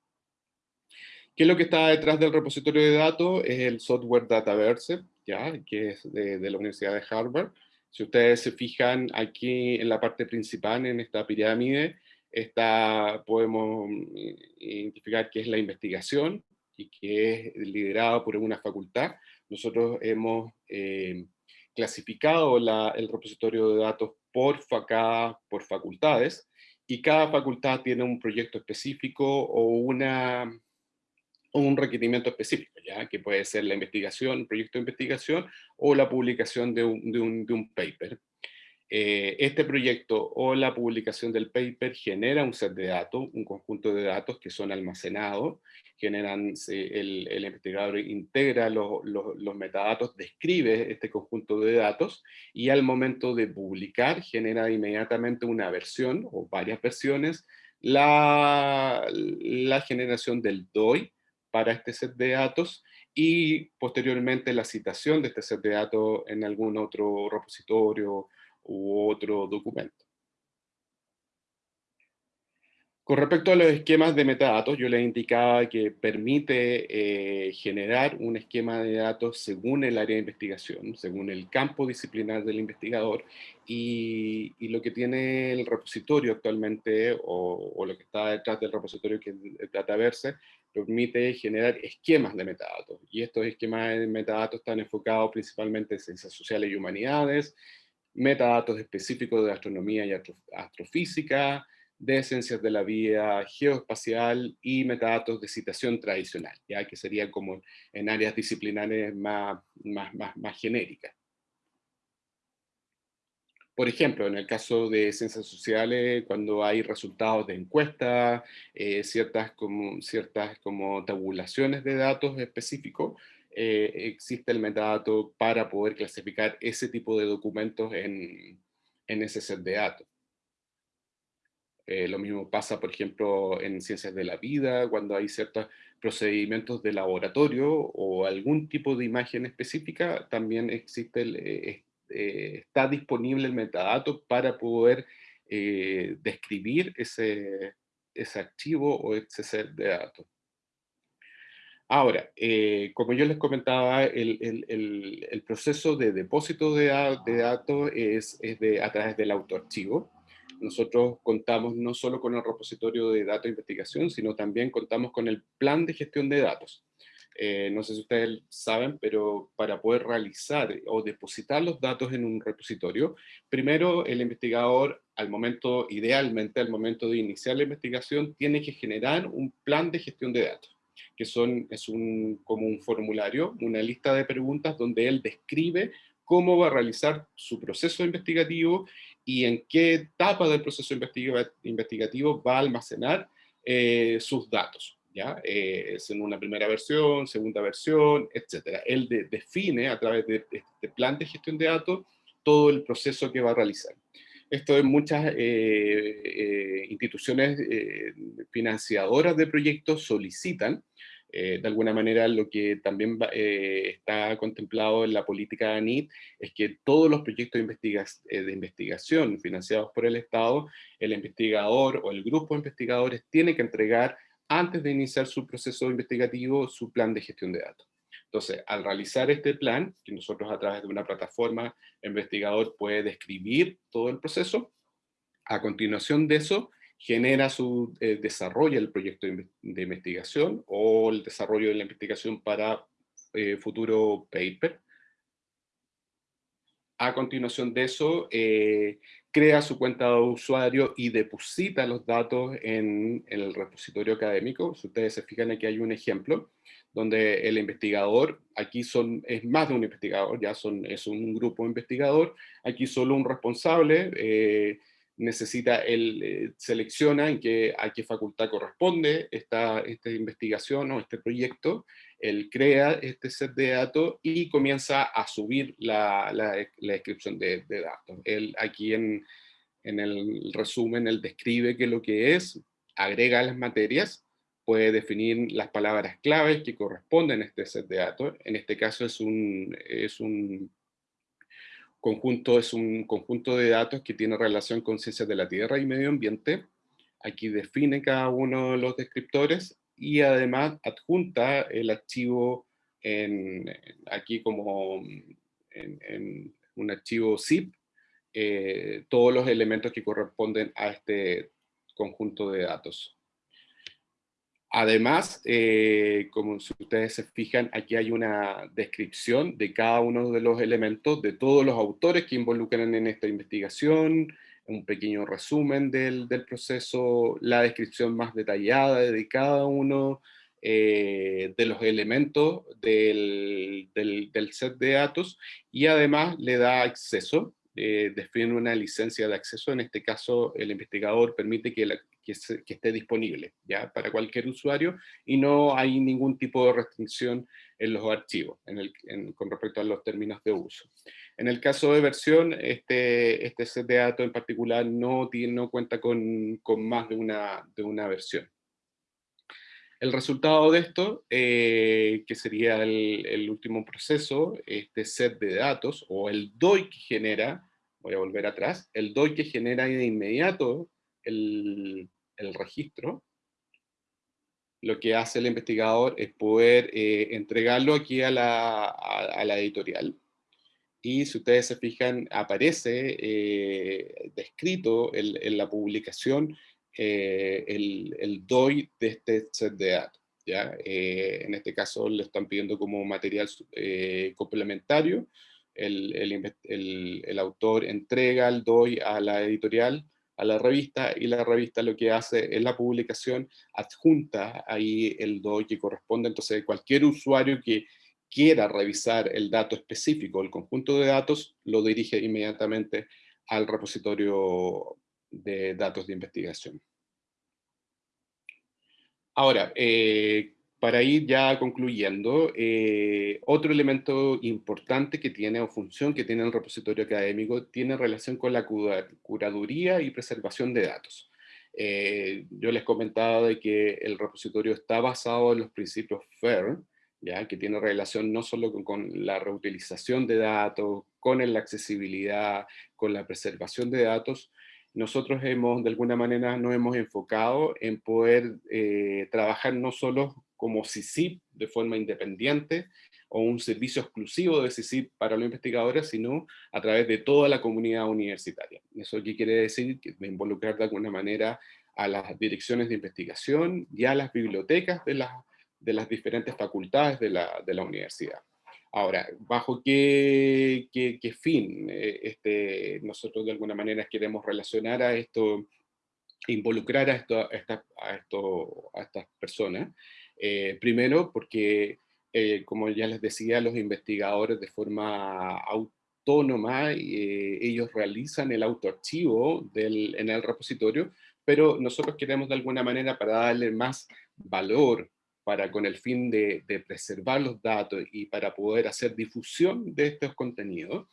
¿Qué es lo que está detrás del repositorio de datos? Es el software Dataverse, ¿ya? que es de, la Universidad de Harvard. Si ustedes se fijan aquí en la parte principal, en esta pirámide, está, podemos eh, identificar que es la investigación y que es liderada por una facultad. Nosotros hemos eh, clasificado el repositorio de datos por, por facultades y cada facultad tiene un proyecto específico o una un requerimiento específico, ¿ya? que puede ser la investigación, proyecto de investigación o la publicación de un, de un, de un paper. Eh, este proyecto o la publicación del paper genera un set de datos, un conjunto de datos que son almacenados, generan, el, el, investigador integra los, los, los, metadatos, describe este conjunto de datos y al momento de publicar genera inmediatamente una versión o varias versiones, la, la generación del DOI, para este set de datos y posteriormente la citación de este set de datos en algún otro repositorio u otro documento. Con respecto a los esquemas de metadatos, yo les indicaba que permite eh, generar un esquema de datos según el área de investigación, según el campo disciplinar del investigador, y, lo que tiene el repositorio actualmente, o, o, lo que está detrás del repositorio que es Dataverse, permite generar esquemas de metadatos. Y estos esquemas de metadatos están enfocados principalmente en ciencias sociales y humanidades, metadatos específicos de astronomía y astrofísica, de ciencias de la vida geoespacial y metadatos de citación tradicional, ya que serían como en áreas disciplinares más, más, más, más genéricas. Por ejemplo, en el caso de ciencias sociales, cuando hay resultados de encuestas, eh, ciertas, como, ciertas como tabulaciones de datos específicos, eh, existe el metadato para poder clasificar ese tipo de documentos en, en ese set de datos. Eh, lo mismo pasa, por ejemplo, en ciencias de la vida, cuando hay ciertos procedimientos de laboratorio o algún tipo de imagen específica, también existe el, está disponible el metadato para poder describir ese, ese archivo o ese set de datos. Ahora, eh, como yo les comentaba, el, proceso de depósito de, datos es, de, a través del autoarchivo. Nosotros contamos no solo con el repositorio de datos de investigación, sino también contamos con el plan de gestión de datos. Eh, no sé si ustedes saben, pero para poder realizar o depositar los datos en un repositorio, primero el investigador, al momento, idealmente al momento de iniciar la investigación, tiene que generar un plan de gestión de datos que son, es un, como un formulario, una lista de preguntas donde él describe cómo va a realizar su proceso investigativo y en qué etapa del proceso investigativo va a almacenar eh, sus datos. ¿Ya? Eh, es en una primera versión, segunda versión, etc. Él define a través de este plan de gestión de datos todo el proceso que va a realizar. Esto en muchas eh, instituciones financiadoras de proyectos solicitan eh, de alguna manera lo que también eh, está contemplado en la política de ANIT es que todos los proyectos de, eh, de, investigación financiados por el Estado, el investigador o el grupo de investigadores tiene que entregar antes de iniciar su proceso investigativo su plan de gestión de datos. Entonces, al realizar este plan, que nosotros a través de una plataforma, el investigador puede describir todo el proceso, a continuación de eso, genera su eh, desarrollo del proyecto de, investigación o el desarrollo de la investigación para eh, futuro paper. A continuación de eso, eh, crea su cuenta de usuario y deposita los datos en, el repositorio académico. Si ustedes se fijan aquí hay un ejemplo donde el investigador, aquí son, es más de un investigador, ya son, es un grupo investigador, aquí solo un responsable, necesita, él eh, selecciona en qué, a qué facultad corresponde esta, esta investigación o este proyecto, él crea este set de datos y comienza a subir la, descripción de, datos. Él aquí en, en el resumen, él describe qué lo que es, agrega las materias, puede definir las palabras claves que corresponden a este set de datos. En este caso es un, es un conjunto es un conjunto de datos que tiene relación con ciencias de la tierra y medio ambiente. Aquí define cada uno de los descriptores y además adjunta el archivo en, aquí como en, un archivo zip, eh, todos los elementos que corresponden a este conjunto de datos. Además, eh, como si ustedes se fijan, aquí hay una descripción de cada uno de los elementos, de todos los autores que involucran en esta investigación, un pequeño resumen del, proceso, la descripción más detallada de cada uno eh, de los elementos del, del, set de datos, y además le da acceso, eh, define una licencia de acceso, en este caso el investigador permite que, la, que, esté disponible ¿ya? para cualquier usuario y no hay ningún tipo de restricción en los archivos con respecto a los términos de uso. En el caso de versión, este, este set de datos en particular no, cuenta con, más de una, versión. El resultado de esto, eh, que sería el, último proceso, este set de datos, o el DOI que genera, voy a volver atrás, el DOI que genera de inmediato el, registro, lo que hace el investigador es poder eh, entregarlo aquí a, la, editorial. Y si ustedes se fijan, aparece eh, descrito en, la publicación eh, el, el, DOI de este set de datos. ¿ya? en este caso le están pidiendo como material complementario. El, el, el, autor entrega el DOI a la editorial a la revista y la revista lo que hace es la publicación, adjunta ahí el DOI que corresponde, entonces cualquier usuario que quiera revisar el dato específico, el conjunto de datos, lo dirige inmediatamente al repositorio de datos de investigación. Ahora, eh, para ir ya concluyendo, eh, otro elemento importante que tiene o función que tiene el repositorio académico tiene relación con la curaduría y preservación de datos. Eh, yo les comentaba de que el repositorio está basado en los principios FAIR, ¿ya? que tiene relación no solo con, la reutilización de datos, con la accesibilidad, con la preservación de datos, nosotros hemos, de alguna manera, nos hemos enfocado en poder eh, trabajar no solo como CICIP de forma independiente, o un servicio exclusivo de CICIP para los investigadores, sino a través de toda la comunidad universitaria. ¿Eso qué quiere decir? Que involucrar de alguna manera a las direcciones de investigación y a las bibliotecas de las, de las diferentes facultades de la, de la universidad. Ahora, ¿bajo qué, qué, qué fin eh, este, nosotros de alguna manera queremos relacionar a esto, involucrar a, esto, a, a, esto, a estas personas? Eh, primero, porque, eh, como ya les decía, los investigadores de forma autónoma, ellos realizan el autoarchivo del, en el repositorio, pero nosotros queremos de alguna manera para darle más valor para con el fin de, preservar los datos y para poder hacer difusión de estos contenidos,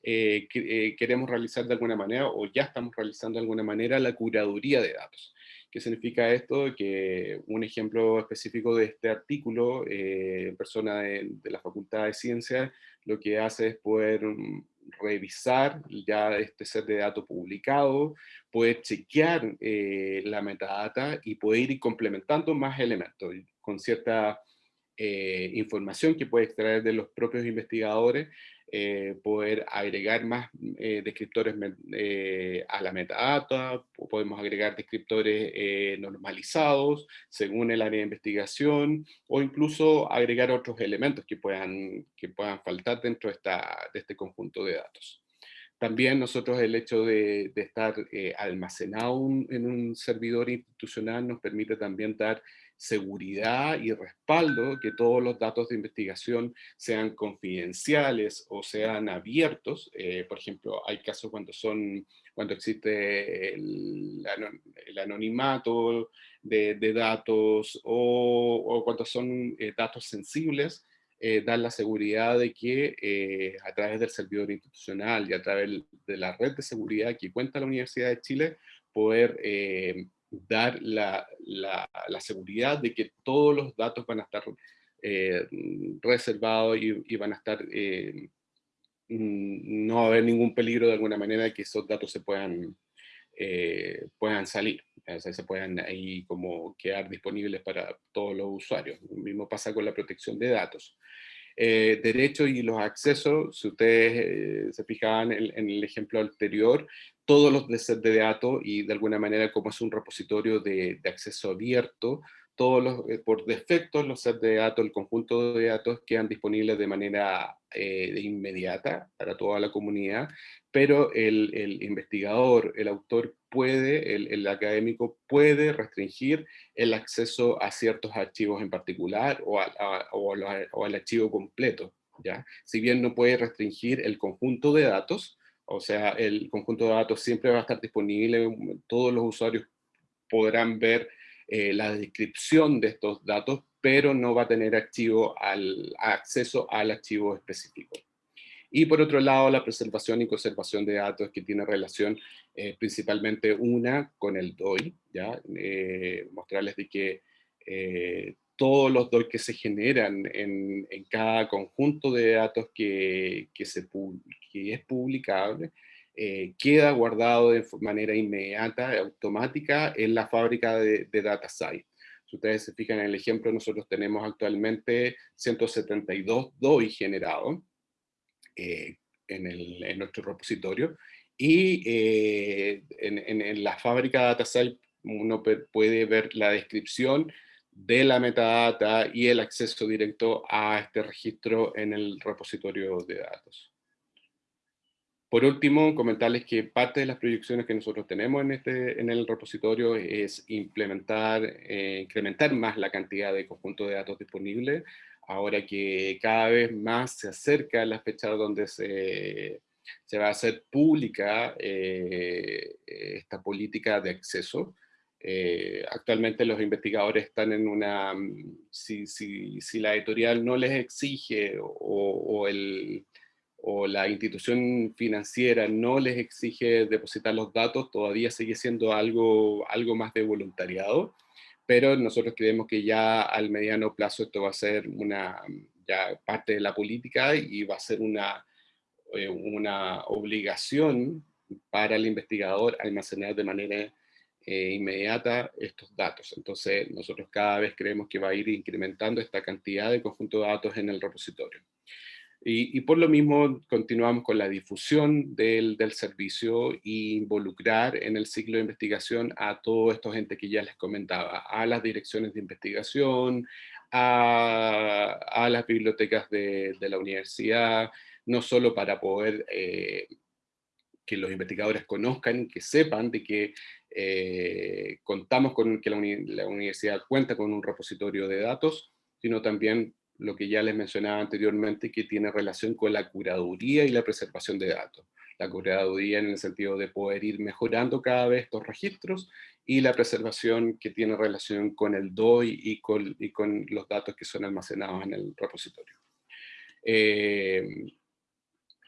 eh, eh, queremos realizar de alguna manera, o ya estamos realizando de alguna manera, la curaduría de datos. ¿Qué significa esto? Que un ejemplo específico de este artículo, eh, persona de, de, la Facultad de Ciencias, lo que hace es poder mm, revisar ya este set de datos publicado, poder chequear eh, la metadata y poder ir complementando más elementos con cierta eh, información que puede extraer de los propios investigadores eh, poder agregar más eh, descriptores a la metadata, podemos agregar descriptores normalizados según el área de investigación, o incluso agregar otros elementos que puedan, que puedan faltar dentro de, esta, de este conjunto de datos. También nosotros el hecho de, de estar almacenado en un servidor institucional nos permite también dar seguridad y respaldo que todos los datos de investigación sean confidenciales o sean abiertos. Eh, por ejemplo, hay casos cuando, son, cuando existe el, anonimato de, datos o, cuando son eh, datos sensibles, eh, dar la seguridad de que a través del servidor institucional y a través de la red de seguridad que cuenta la Universidad de Chile, poder dar la, la, seguridad de que todos los datos van a estar eh, reservados y, van a estar, eh, mm, no va a haber ningún peligro de alguna manera de que esos datos se puedan, eh, puedan salir, se puedan ahí como quedar disponibles para todos los usuarios. Lo mismo pasa con la protección de datos. derechos y los accesos, si ustedes se fijaban en, el ejemplo anterior, todos los sets de datos y de alguna manera como es un repositorio de, acceso abierto, todos los, eh, por defecto los sets de datos, el conjunto de datos quedan disponibles de manera eh, inmediata para toda la comunidad, pero el, investigador, el autor puede, el, académico puede restringir el acceso a ciertos archivos en particular o, o al archivo completo. ¿ya? Si bien no puede restringir el conjunto de datos, o sea, el conjunto de datos siempre va a estar disponible, todos los usuarios podrán ver eh, la descripción de estos datos, pero no va a tener acceso al archivo específico. Y por otro lado, la preservación y conservación de datos que tiene relación eh, principalmente una con el DOI, ¿ya? Eh, mostrarles de que todos los DOI que se generan en, en cada conjunto de datos que, que, se, que es publicable, eh, queda guardado de manera inmediata, automática, en la fábrica de, de DataSite. Si ustedes se fijan en el ejemplo, nosotros tenemos actualmente 172 DOI generados eh, en, en, nuestro repositorio, y eh, en, en, en, la fábrica DataSite uno puede ver la descripción de la metadata y el acceso directo a este registro en el repositorio de datos. Por último, comentarles que parte de las proyecciones que nosotros tenemos en, este, en el repositorio es implementar, eh, incrementar más la cantidad de conjuntos de datos disponibles, ahora que cada vez más se acerca la fecha donde se, se va a hacer pública eh, esta política de acceso. Eh, actualmente los investigadores están en una, mm, si, si, si la editorial no les exige o, el, o, la institución financiera no les exige depositar los datos, todavía sigue siendo algo, algo más de voluntariado, pero nosotros creemos que ya al mediano plazo esto va a ser una ya parte de la política y va a ser una, eh, una obligación para el investigador almacenar de manera eh, inmediata estos datos. Entonces nosotros cada vez creemos que va a ir incrementando esta cantidad de conjunto de datos en el repositorio. Y, por lo mismo continuamos con la difusión del, del, servicio e involucrar en el ciclo de investigación a todos estos gente que ya les comentaba, a las direcciones de investigación, a, a las bibliotecas de, de, la universidad, no solo para poder eh, que los investigadores conozcan, que sepan de que eh, contamos con que la, la universidad cuenta con un repositorio de datos, sino también lo que ya les mencionaba anteriormente, que tiene relación con la curaduría y la preservación de datos. La curaduría en el sentido de poder ir mejorando cada vez estos registros y la preservación que tiene relación con el DOI y con, y con los datos que son almacenados en el repositorio. Eh,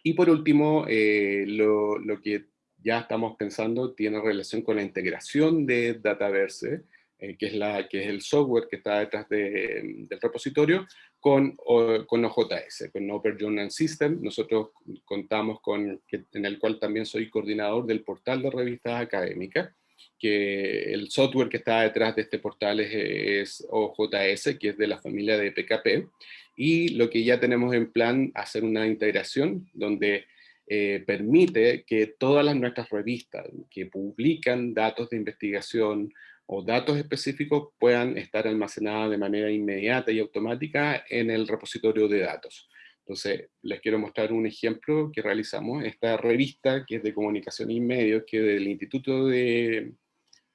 y por último, eh, lo, lo, que ya estamos pensando tiene relación con la integración de Dataverse, eh, que, es la, que es el software que está detrás de, del repositorio, con, con OJS, con Open Journal System. Nosotros contamos con, en el cual también soy coordinador del portal de revistas académicas, que el software que está detrás de este portal es, es, OJS, que es de la familia de PKP, y lo que ya tenemos en plan, hacer una integración donde eh, permite que todas las nuestras revistas que publican datos de investigación, o datos específicos puedan estar almacenados de manera inmediata y automática en el repositorio de datos. Entonces, les quiero mostrar un ejemplo que realizamos. Esta revista, que es de comunicación y medios, que es del Instituto de,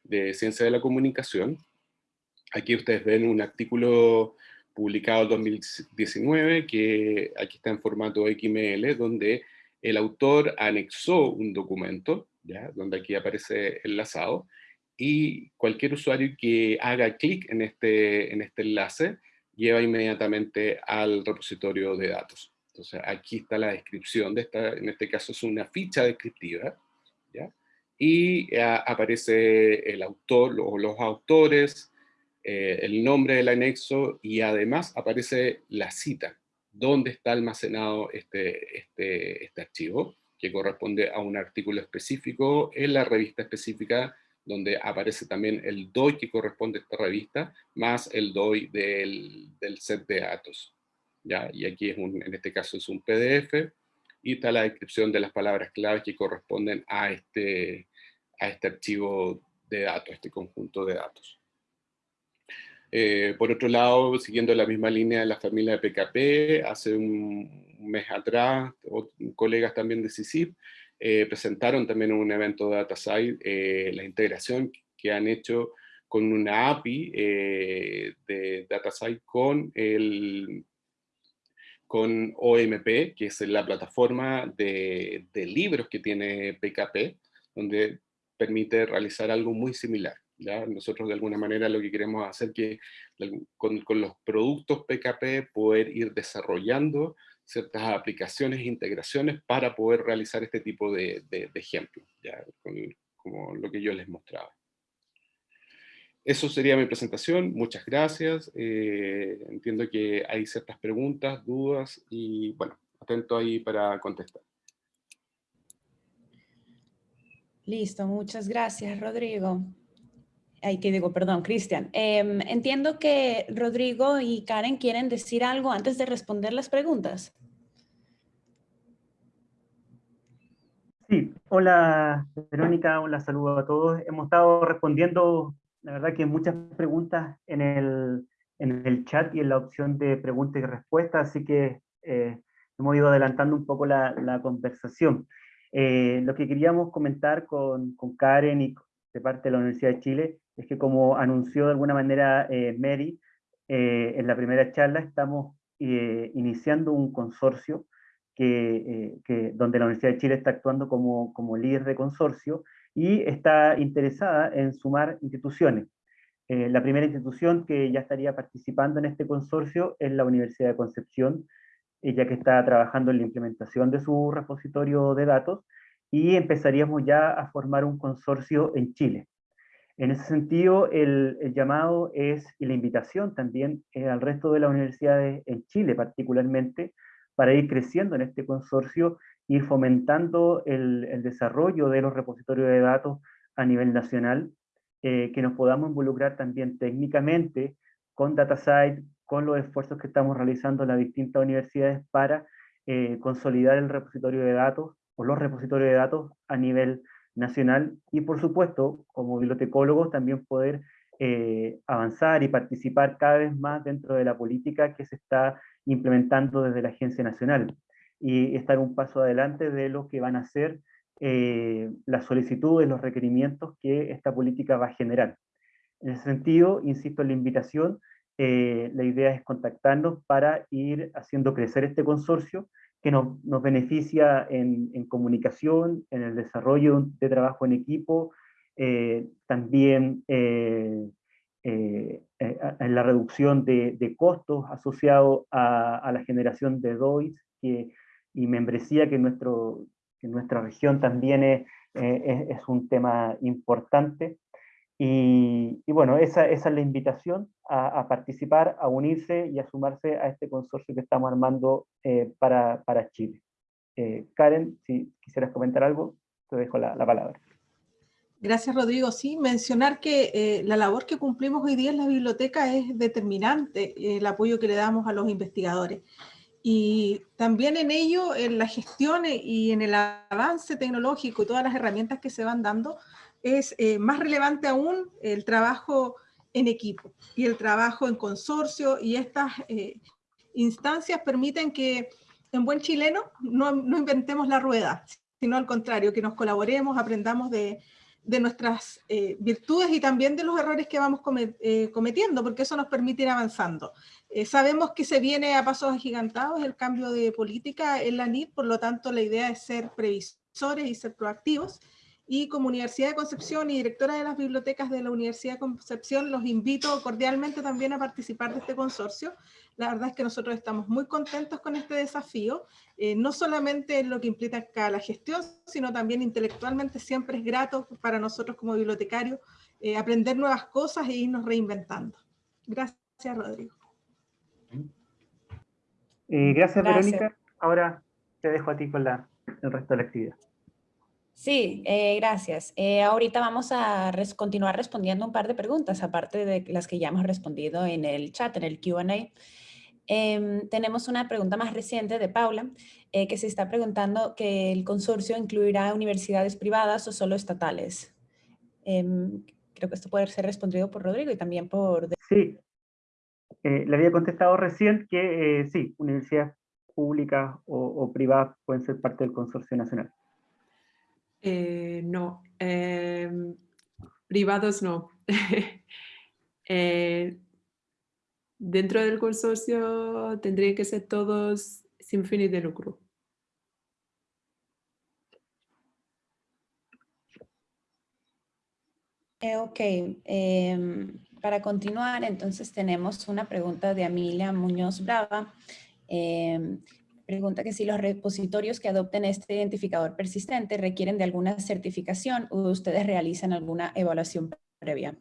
de Ciencia de la Comunicación. Aquí ustedes ven un artículo publicado en 2019, que aquí está en formato XML, donde el autor anexó un documento, ¿ya? donde aquí aparece enlazado, y cualquier usuario que haga clic en este, en este enlace lleva inmediatamente al repositorio de datos. Entonces aquí está la descripción, de esta, en este caso es una ficha descriptiva, ¿ya? y eh, aparece el autor o los autores, eh, el nombre del anexo y además aparece la cita, dónde está almacenado este, este, este archivo, que corresponde a un artículo específico en la revista específica donde aparece también el DOI que corresponde a esta revista, más el DOI del, del set de datos. ¿ya? Y aquí es un, en este caso es un PDF, y está la descripción de las palabras claves que corresponden a este, a este archivo de datos, este conjunto de datos. Eh, por otro lado, siguiendo la misma línea de la familia de PKP, hace un mes atrás, colegas también de CICIP, eh, presentaron también en un evento de DataSide eh, la integración que han hecho con una API de DataSide con, el, con OMP, que es la plataforma de libros que tiene PKP, donde permite realizar algo muy similar. Nosotros de alguna manera lo que queremos hacer que con, los productos PKP poder ir desarrollando ciertas aplicaciones e integraciones para poder realizar este tipo de, ejemplos, ¿ya? como lo que yo les mostraba. Eso sería mi presentación, muchas gracias. Eh, entiendo que hay ciertas preguntas, dudas, y bueno, atento ahí para contestar. Listo, muchas gracias, Rodrigo. Ay, que digo, perdón, Cristian. Em, entiendo que Rodrigo y Karen quieren decir algo antes de responder las preguntas. Sí, hola Verónica, hola, saludo a todos. Hemos estado respondiendo, la verdad que muchas preguntas en el, en el chat y en la opción de preguntas y respuestas, así que eh, hemos ido adelantando un poco la, la conversación. Eh, lo que queríamos comentar con, con Karen y de parte de la Universidad de Chile es que como anunció de alguna manera eh, Mary, eh, en la primera charla estamos eh, iniciando un consorcio que, que, donde la Universidad de Chile está actuando como, como líder de consorcio y está interesada en sumar instituciones. la primera institución que ya estaría participando en este consorcio es la Universidad de Concepción, ya que está trabajando en la implementación de su repositorio de datos, y empezaríamos ya a formar un consorcio en Chile. En ese sentido, el, llamado es, y la invitación también eh, al resto de las universidades en Chile particularmente, para ir creciendo en este consorcio, ir fomentando el, desarrollo de los repositorios de datos a nivel nacional, eh, que nos podamos involucrar también técnicamente con DataSite, con los esfuerzos que estamos realizando en las distintas universidades para eh, consolidar el repositorio de datos o los repositorios de datos a nivel nacional y por supuesto, como bibliotecólogos, también poder eh, avanzar y participar cada vez más dentro de la política que se está implementando desde la Agencia Nacional y estar un paso adelante de lo que van a ser eh, las solicitudes, los requerimientos que esta política va a generar. En ese sentido, insisto en la invitación, eh, la idea es contactarnos para ir haciendo crecer este consorcio que nos, beneficia en, comunicación, en el desarrollo de trabajo en equipo, eh, también eh, eh, en la reducción de, costos asociados a, la generación de DOIs que, y membresía que nuestro, en nuestra región también es un tema importante. Y, y, bueno, esa, esa, es la invitación a, a, participar, a unirse y a sumarse a este consorcio que estamos armando eh, para, para, Chile. Eh, Karen, si quisieras comentar algo, te dejo la, la palabra. Gracias, Rodrigo. Sí, mencionar que eh, la labor que cumplimos hoy día en la biblioteca es determinante, el apoyo que le damos a los investigadores. Y también en ello, en la gestión y en el avance tecnológico y todas las herramientas que se van dando, es eh, más relevante aún el trabajo en equipo y el trabajo en consorcio y estas eh, instancias permiten que en buen chileno no, inventemos la rueda, sino al contrario, que nos colaboremos, aprendamos de, de nuestras eh, virtudes y también de los errores que vamos comet, cometiendo, porque eso nos permite ir avanzando. Sabemos que se viene a pasos agigantados el cambio de política en la NID, por lo tanto la idea es ser previsores y ser proactivos, y como Universidad de Concepción y directora de las bibliotecas de la Universidad de Concepción, los invito cordialmente también a participar de este consorcio. La verdad es que nosotros estamos muy contentos con este desafío, eh, no solamente en lo que implica la gestión, sino también intelectualmente siempre es grato para nosotros como bibliotecarios eh, aprender nuevas cosas e irnos reinventando. Gracias, Rodrigo. Eh, gracias, gracias, Verónica. Ahora te dejo a ti con la, el resto de la actividad. Sí, eh, gracias. Eh, ahorita vamos a res continuar respondiendo un par de preguntas, aparte de las que ya hemos respondido en el chat, en el Q&A. Eh, tenemos una pregunta más reciente de Paula, eh, que se está preguntando que el consorcio incluirá universidades privadas o solo estatales. Em, creo que esto puede ser respondido por Rodrigo y también por... Sí, le había contestado recién que sí, universidades públicas o, o privadas pueden ser parte del consorcio nacional. Eh, no, eh, privados no. *laughs* eh, dentro del consorcio tendrían que ser todos sin fines de lucro. Eh, ok, em, para continuar, entonces tenemos una pregunta de Amelia Muñoz Brava. Em, Pregunta que si los repositorios que adopten este identificador persistente requieren de alguna certificación o ustedes realizan alguna evaluación previa.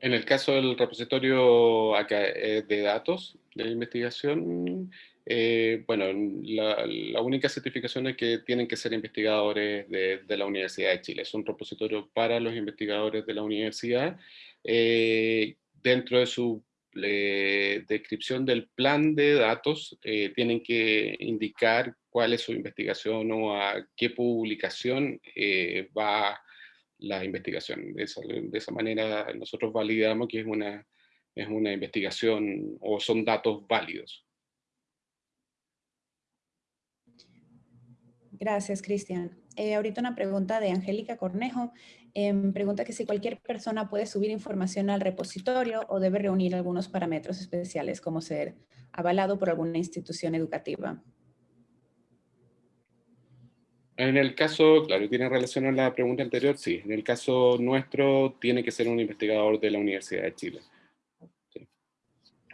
En el caso del repositorio eh, de datos de investigación, eh, bueno, la, la, única certificación es que tienen que ser investigadores de, de, la Universidad de Chile. Es un repositorio para los investigadores de la universidad. Eh, dentro de su descripción del plan de datos, eh, tienen que indicar cuál es su investigación o a qué publicación eh, va la investigación. De esa, manera nosotros validamos que es una, es una investigación o son datos válidos. Gracias, Cristian. Eh, ahorita una pregunta de Angélica Cornejo. Eh, pregunta que si cualquier persona puede subir información al repositorio o debe reunir algunos parámetros especiales como ser avalado por alguna institución educativa. En el caso, claro, tiene relación a la pregunta anterior, sí. En el caso nuestro, tiene que ser un investigador de la Universidad de Chile.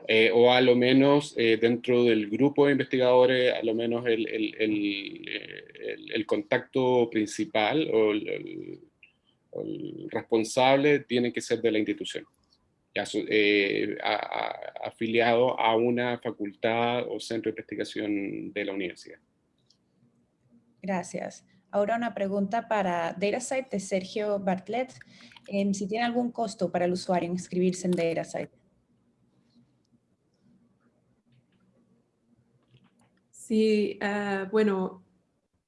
Eh, o a lo menos eh, dentro del grupo de investigadores, a lo menos el, el, el, el el, contacto principal o el, responsable tiene que ser de la institución, eh, afiliado a una facultad o centro de investigación de la universidad. Gracias. Ahora una pregunta para DataSite de Sergio Bartlett. Si tiene algún costo para el usuario inscribirse en DataSite. Sí, ah, bueno,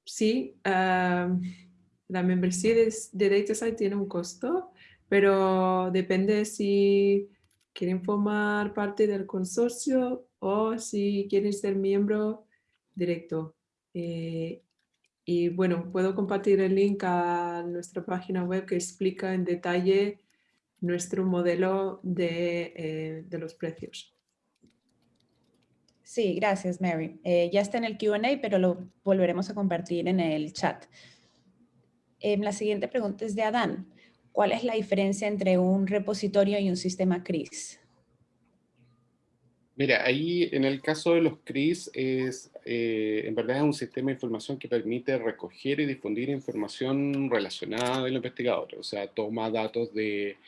sí, ah, la membresía de, de DataSite tiene un costo, pero depende si quieren formar parte del consorcio o si quieren ser miembro directo. Eh, y bueno, puedo compartir el link a nuestra página web que explica en detalle nuestro modelo de, eh, de los precios. Sí, gracias Mary. Eh, ya está en el Q&A, pero lo volveremos a compartir en el chat. Eh, la siguiente pregunta es de Adán. ¿Cuál es la diferencia entre un repositorio y un sistema CRIS? Mira, ahí en el caso de los CRIS, es, eh, en verdad es un sistema de información que permite recoger y difundir información relacionada del investigador. O sea, toma datos de,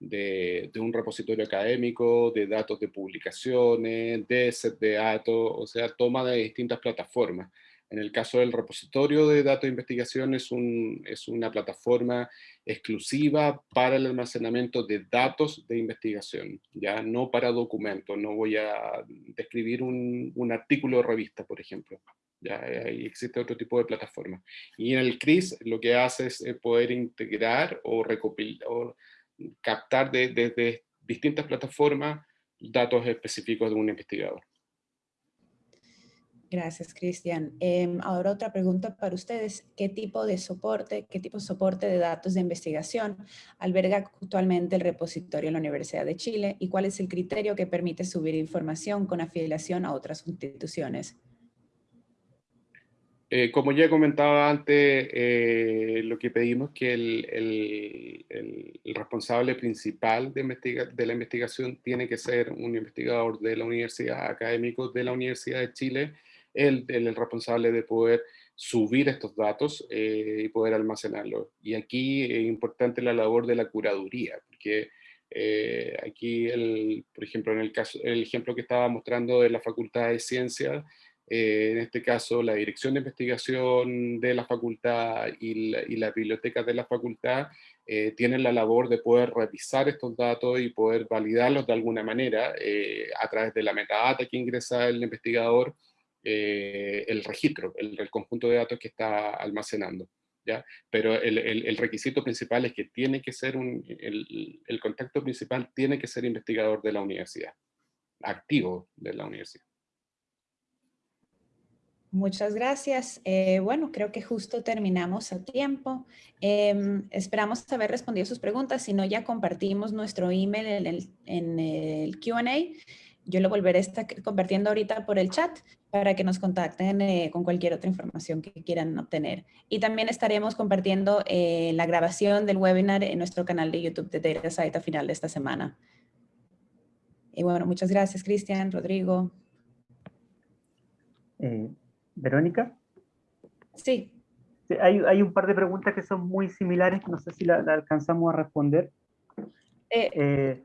de, un repositorio académico, de datos de publicaciones, de set de datos, o sea, toma de distintas plataformas. En el caso del repositorio de datos de investigación es, un, es una plataforma exclusiva para el almacenamiento de datos de investigación, ya no para documentos. No voy a describir un, un artículo de revista, por ejemplo. Ya ahí existe otro tipo de plataforma. Y en el CRIS lo que hace es eh, poder integrar o recopilar, o captar desde de distintas plataformas datos específicos de un investigador. Gracias, Cristian. Em, ahora otra pregunta para ustedes. ¿Qué tipo de soporte, qué tipo de soporte de datos de investigación alberga actualmente el repositorio en la Universidad de Chile y cuál es el criterio que permite subir información con afiliación a otras instituciones? Eh, como ya comentaba antes, eh, lo que pedimos que el, el, responsable principal de, de, la investigación tiene que ser un investigador de la universidad, académico de la Universidad de Chile, el, el responsable de poder subir estos datos eh, y poder almacenarlos. Y aquí es importante la labor de la curaduría, porque aquí, el, por ejemplo, en el, caso, el ejemplo que estaba mostrando de la Facultad de Ciencias, eh, en este caso la dirección de investigación de la facultad y la, biblioteca de la facultad eh, tienen la labor de poder revisar estos datos y poder validarlos de alguna manera eh, a través de la metadata que ingresa el investigador, el registro, el, conjunto de datos que está almacenando. ¿ya? Pero el, el, requisito principal es que tiene que ser un, el, el contacto principal tiene que ser investigador de la universidad, activo de la universidad. Muchas gracias. Eh, bueno, creo que justo terminamos a tiempo. Em, esperamos haber respondido sus preguntas. Si no, ya compartimos nuestro email en el, en el Q&A. Yo lo volveré a estar compartiendo ahorita por el chat para que nos contacten eh, con cualquier otra información que quieran obtener. Y también estaremos compartiendo eh, la grabación del webinar en nuestro canal de YouTube de DataSite a final de esta semana. Y bueno, muchas gracias, Cristian, Rodrigo. Verónica. Sí. hay, un par de preguntas que son muy similares, no sé si la, alcanzamos a responder. Eh, eh,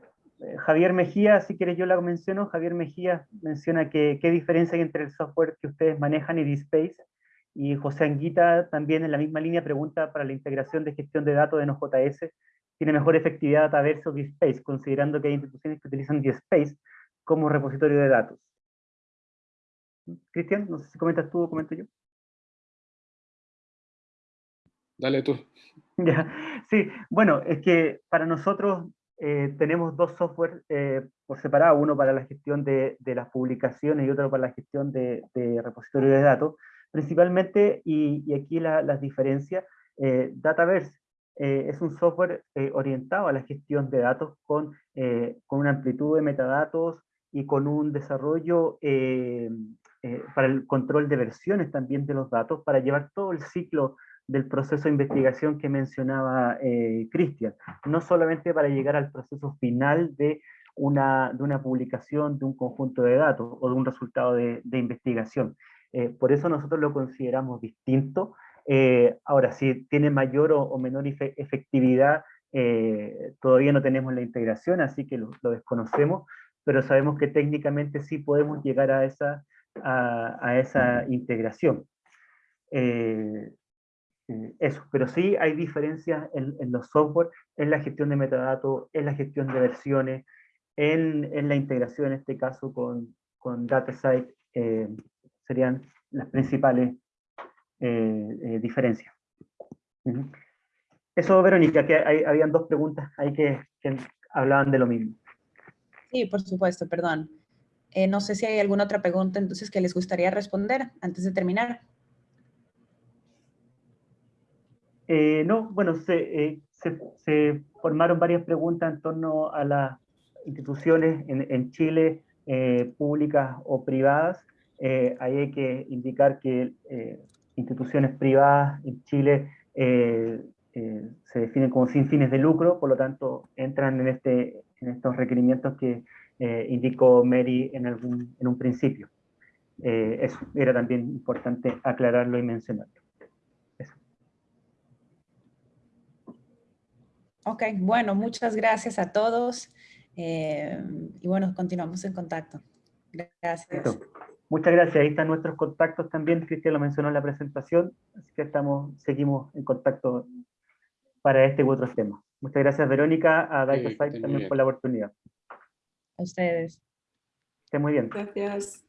Javier Mejía, si quieres yo la menciono, Javier Mejía menciona que qué diferencia hay entre el software que ustedes manejan y DSpace, y José Anguita también en la misma línea pregunta para la integración de gestión de datos de NoJS, ¿tiene mejor efectividad Dataverse o DSpace, considerando que hay instituciones que utilizan DSpace como repositorio de datos? Cristian, no sé si comentas tú o comento yo. Dale tú. *laughs* Ya, sí, bueno, es que para nosotros eh, tenemos dos software eh, por separado, uno para la gestión de, las publicaciones y otro para la gestión de, de repositorios de datos, principalmente, y, aquí las diferencias, eh, Dataverse es un software orientado a la gestión de datos con, con una amplitud de metadatos y con un desarrollo eh, para el control de versiones también de los datos, para llevar todo el ciclo del proceso de investigación que mencionaba eh, Cristian, no solamente para llegar al proceso final de una, de una publicación de un conjunto de datos o de un resultado de, investigación. Eh, por eso nosotros lo consideramos distinto Eh, ahora, si tiene mayor o, menor efe- efectividad, eh, todavía no tenemos la integración, así que lo, desconocemos, pero sabemos que técnicamente sí podemos llegar a esa, a, esa integración. Eh, eso, pero sí hay diferencias en, en los software, en la gestión de metadatos, en la gestión de versiones, en, en la integración, en este caso, con, con DataSite, eh, serían las principales eh, eh, diferencias. Ujú. Eso, Verónica, que hay, habían dos preguntas ahí que, que hablaban de lo mismo. Sí, por supuesto, perdón. Eh, no sé si hay alguna otra pregunta entonces que les gustaría responder antes de terminar. Eh, no, bueno, se, eh, se, se formaron varias preguntas en torno a las instituciones en, Chile, eh, públicas o privadas. Ahí hay que indicar que instituciones privadas en Chile se definen como sin fines de lucro, por lo tanto entran en, este, en estos requerimientos que indicó Mary en, en un principio. Eso era también importante aclararlo y mencionarlo. Ok, bueno, muchas gracias a todos. eh, y bueno, continuamos en contacto. Gracias. Perfecto. Muchas gracias. Ahí están nuestros contactos también. Cristian lo mencionó en la presentación. Así que estamos, seguimos en contacto para este u otros temas. Muchas gracias, Verónica, a Sí, estén muy también bien. por la oportunidad. A ustedes. Esté muy bien. Gracias.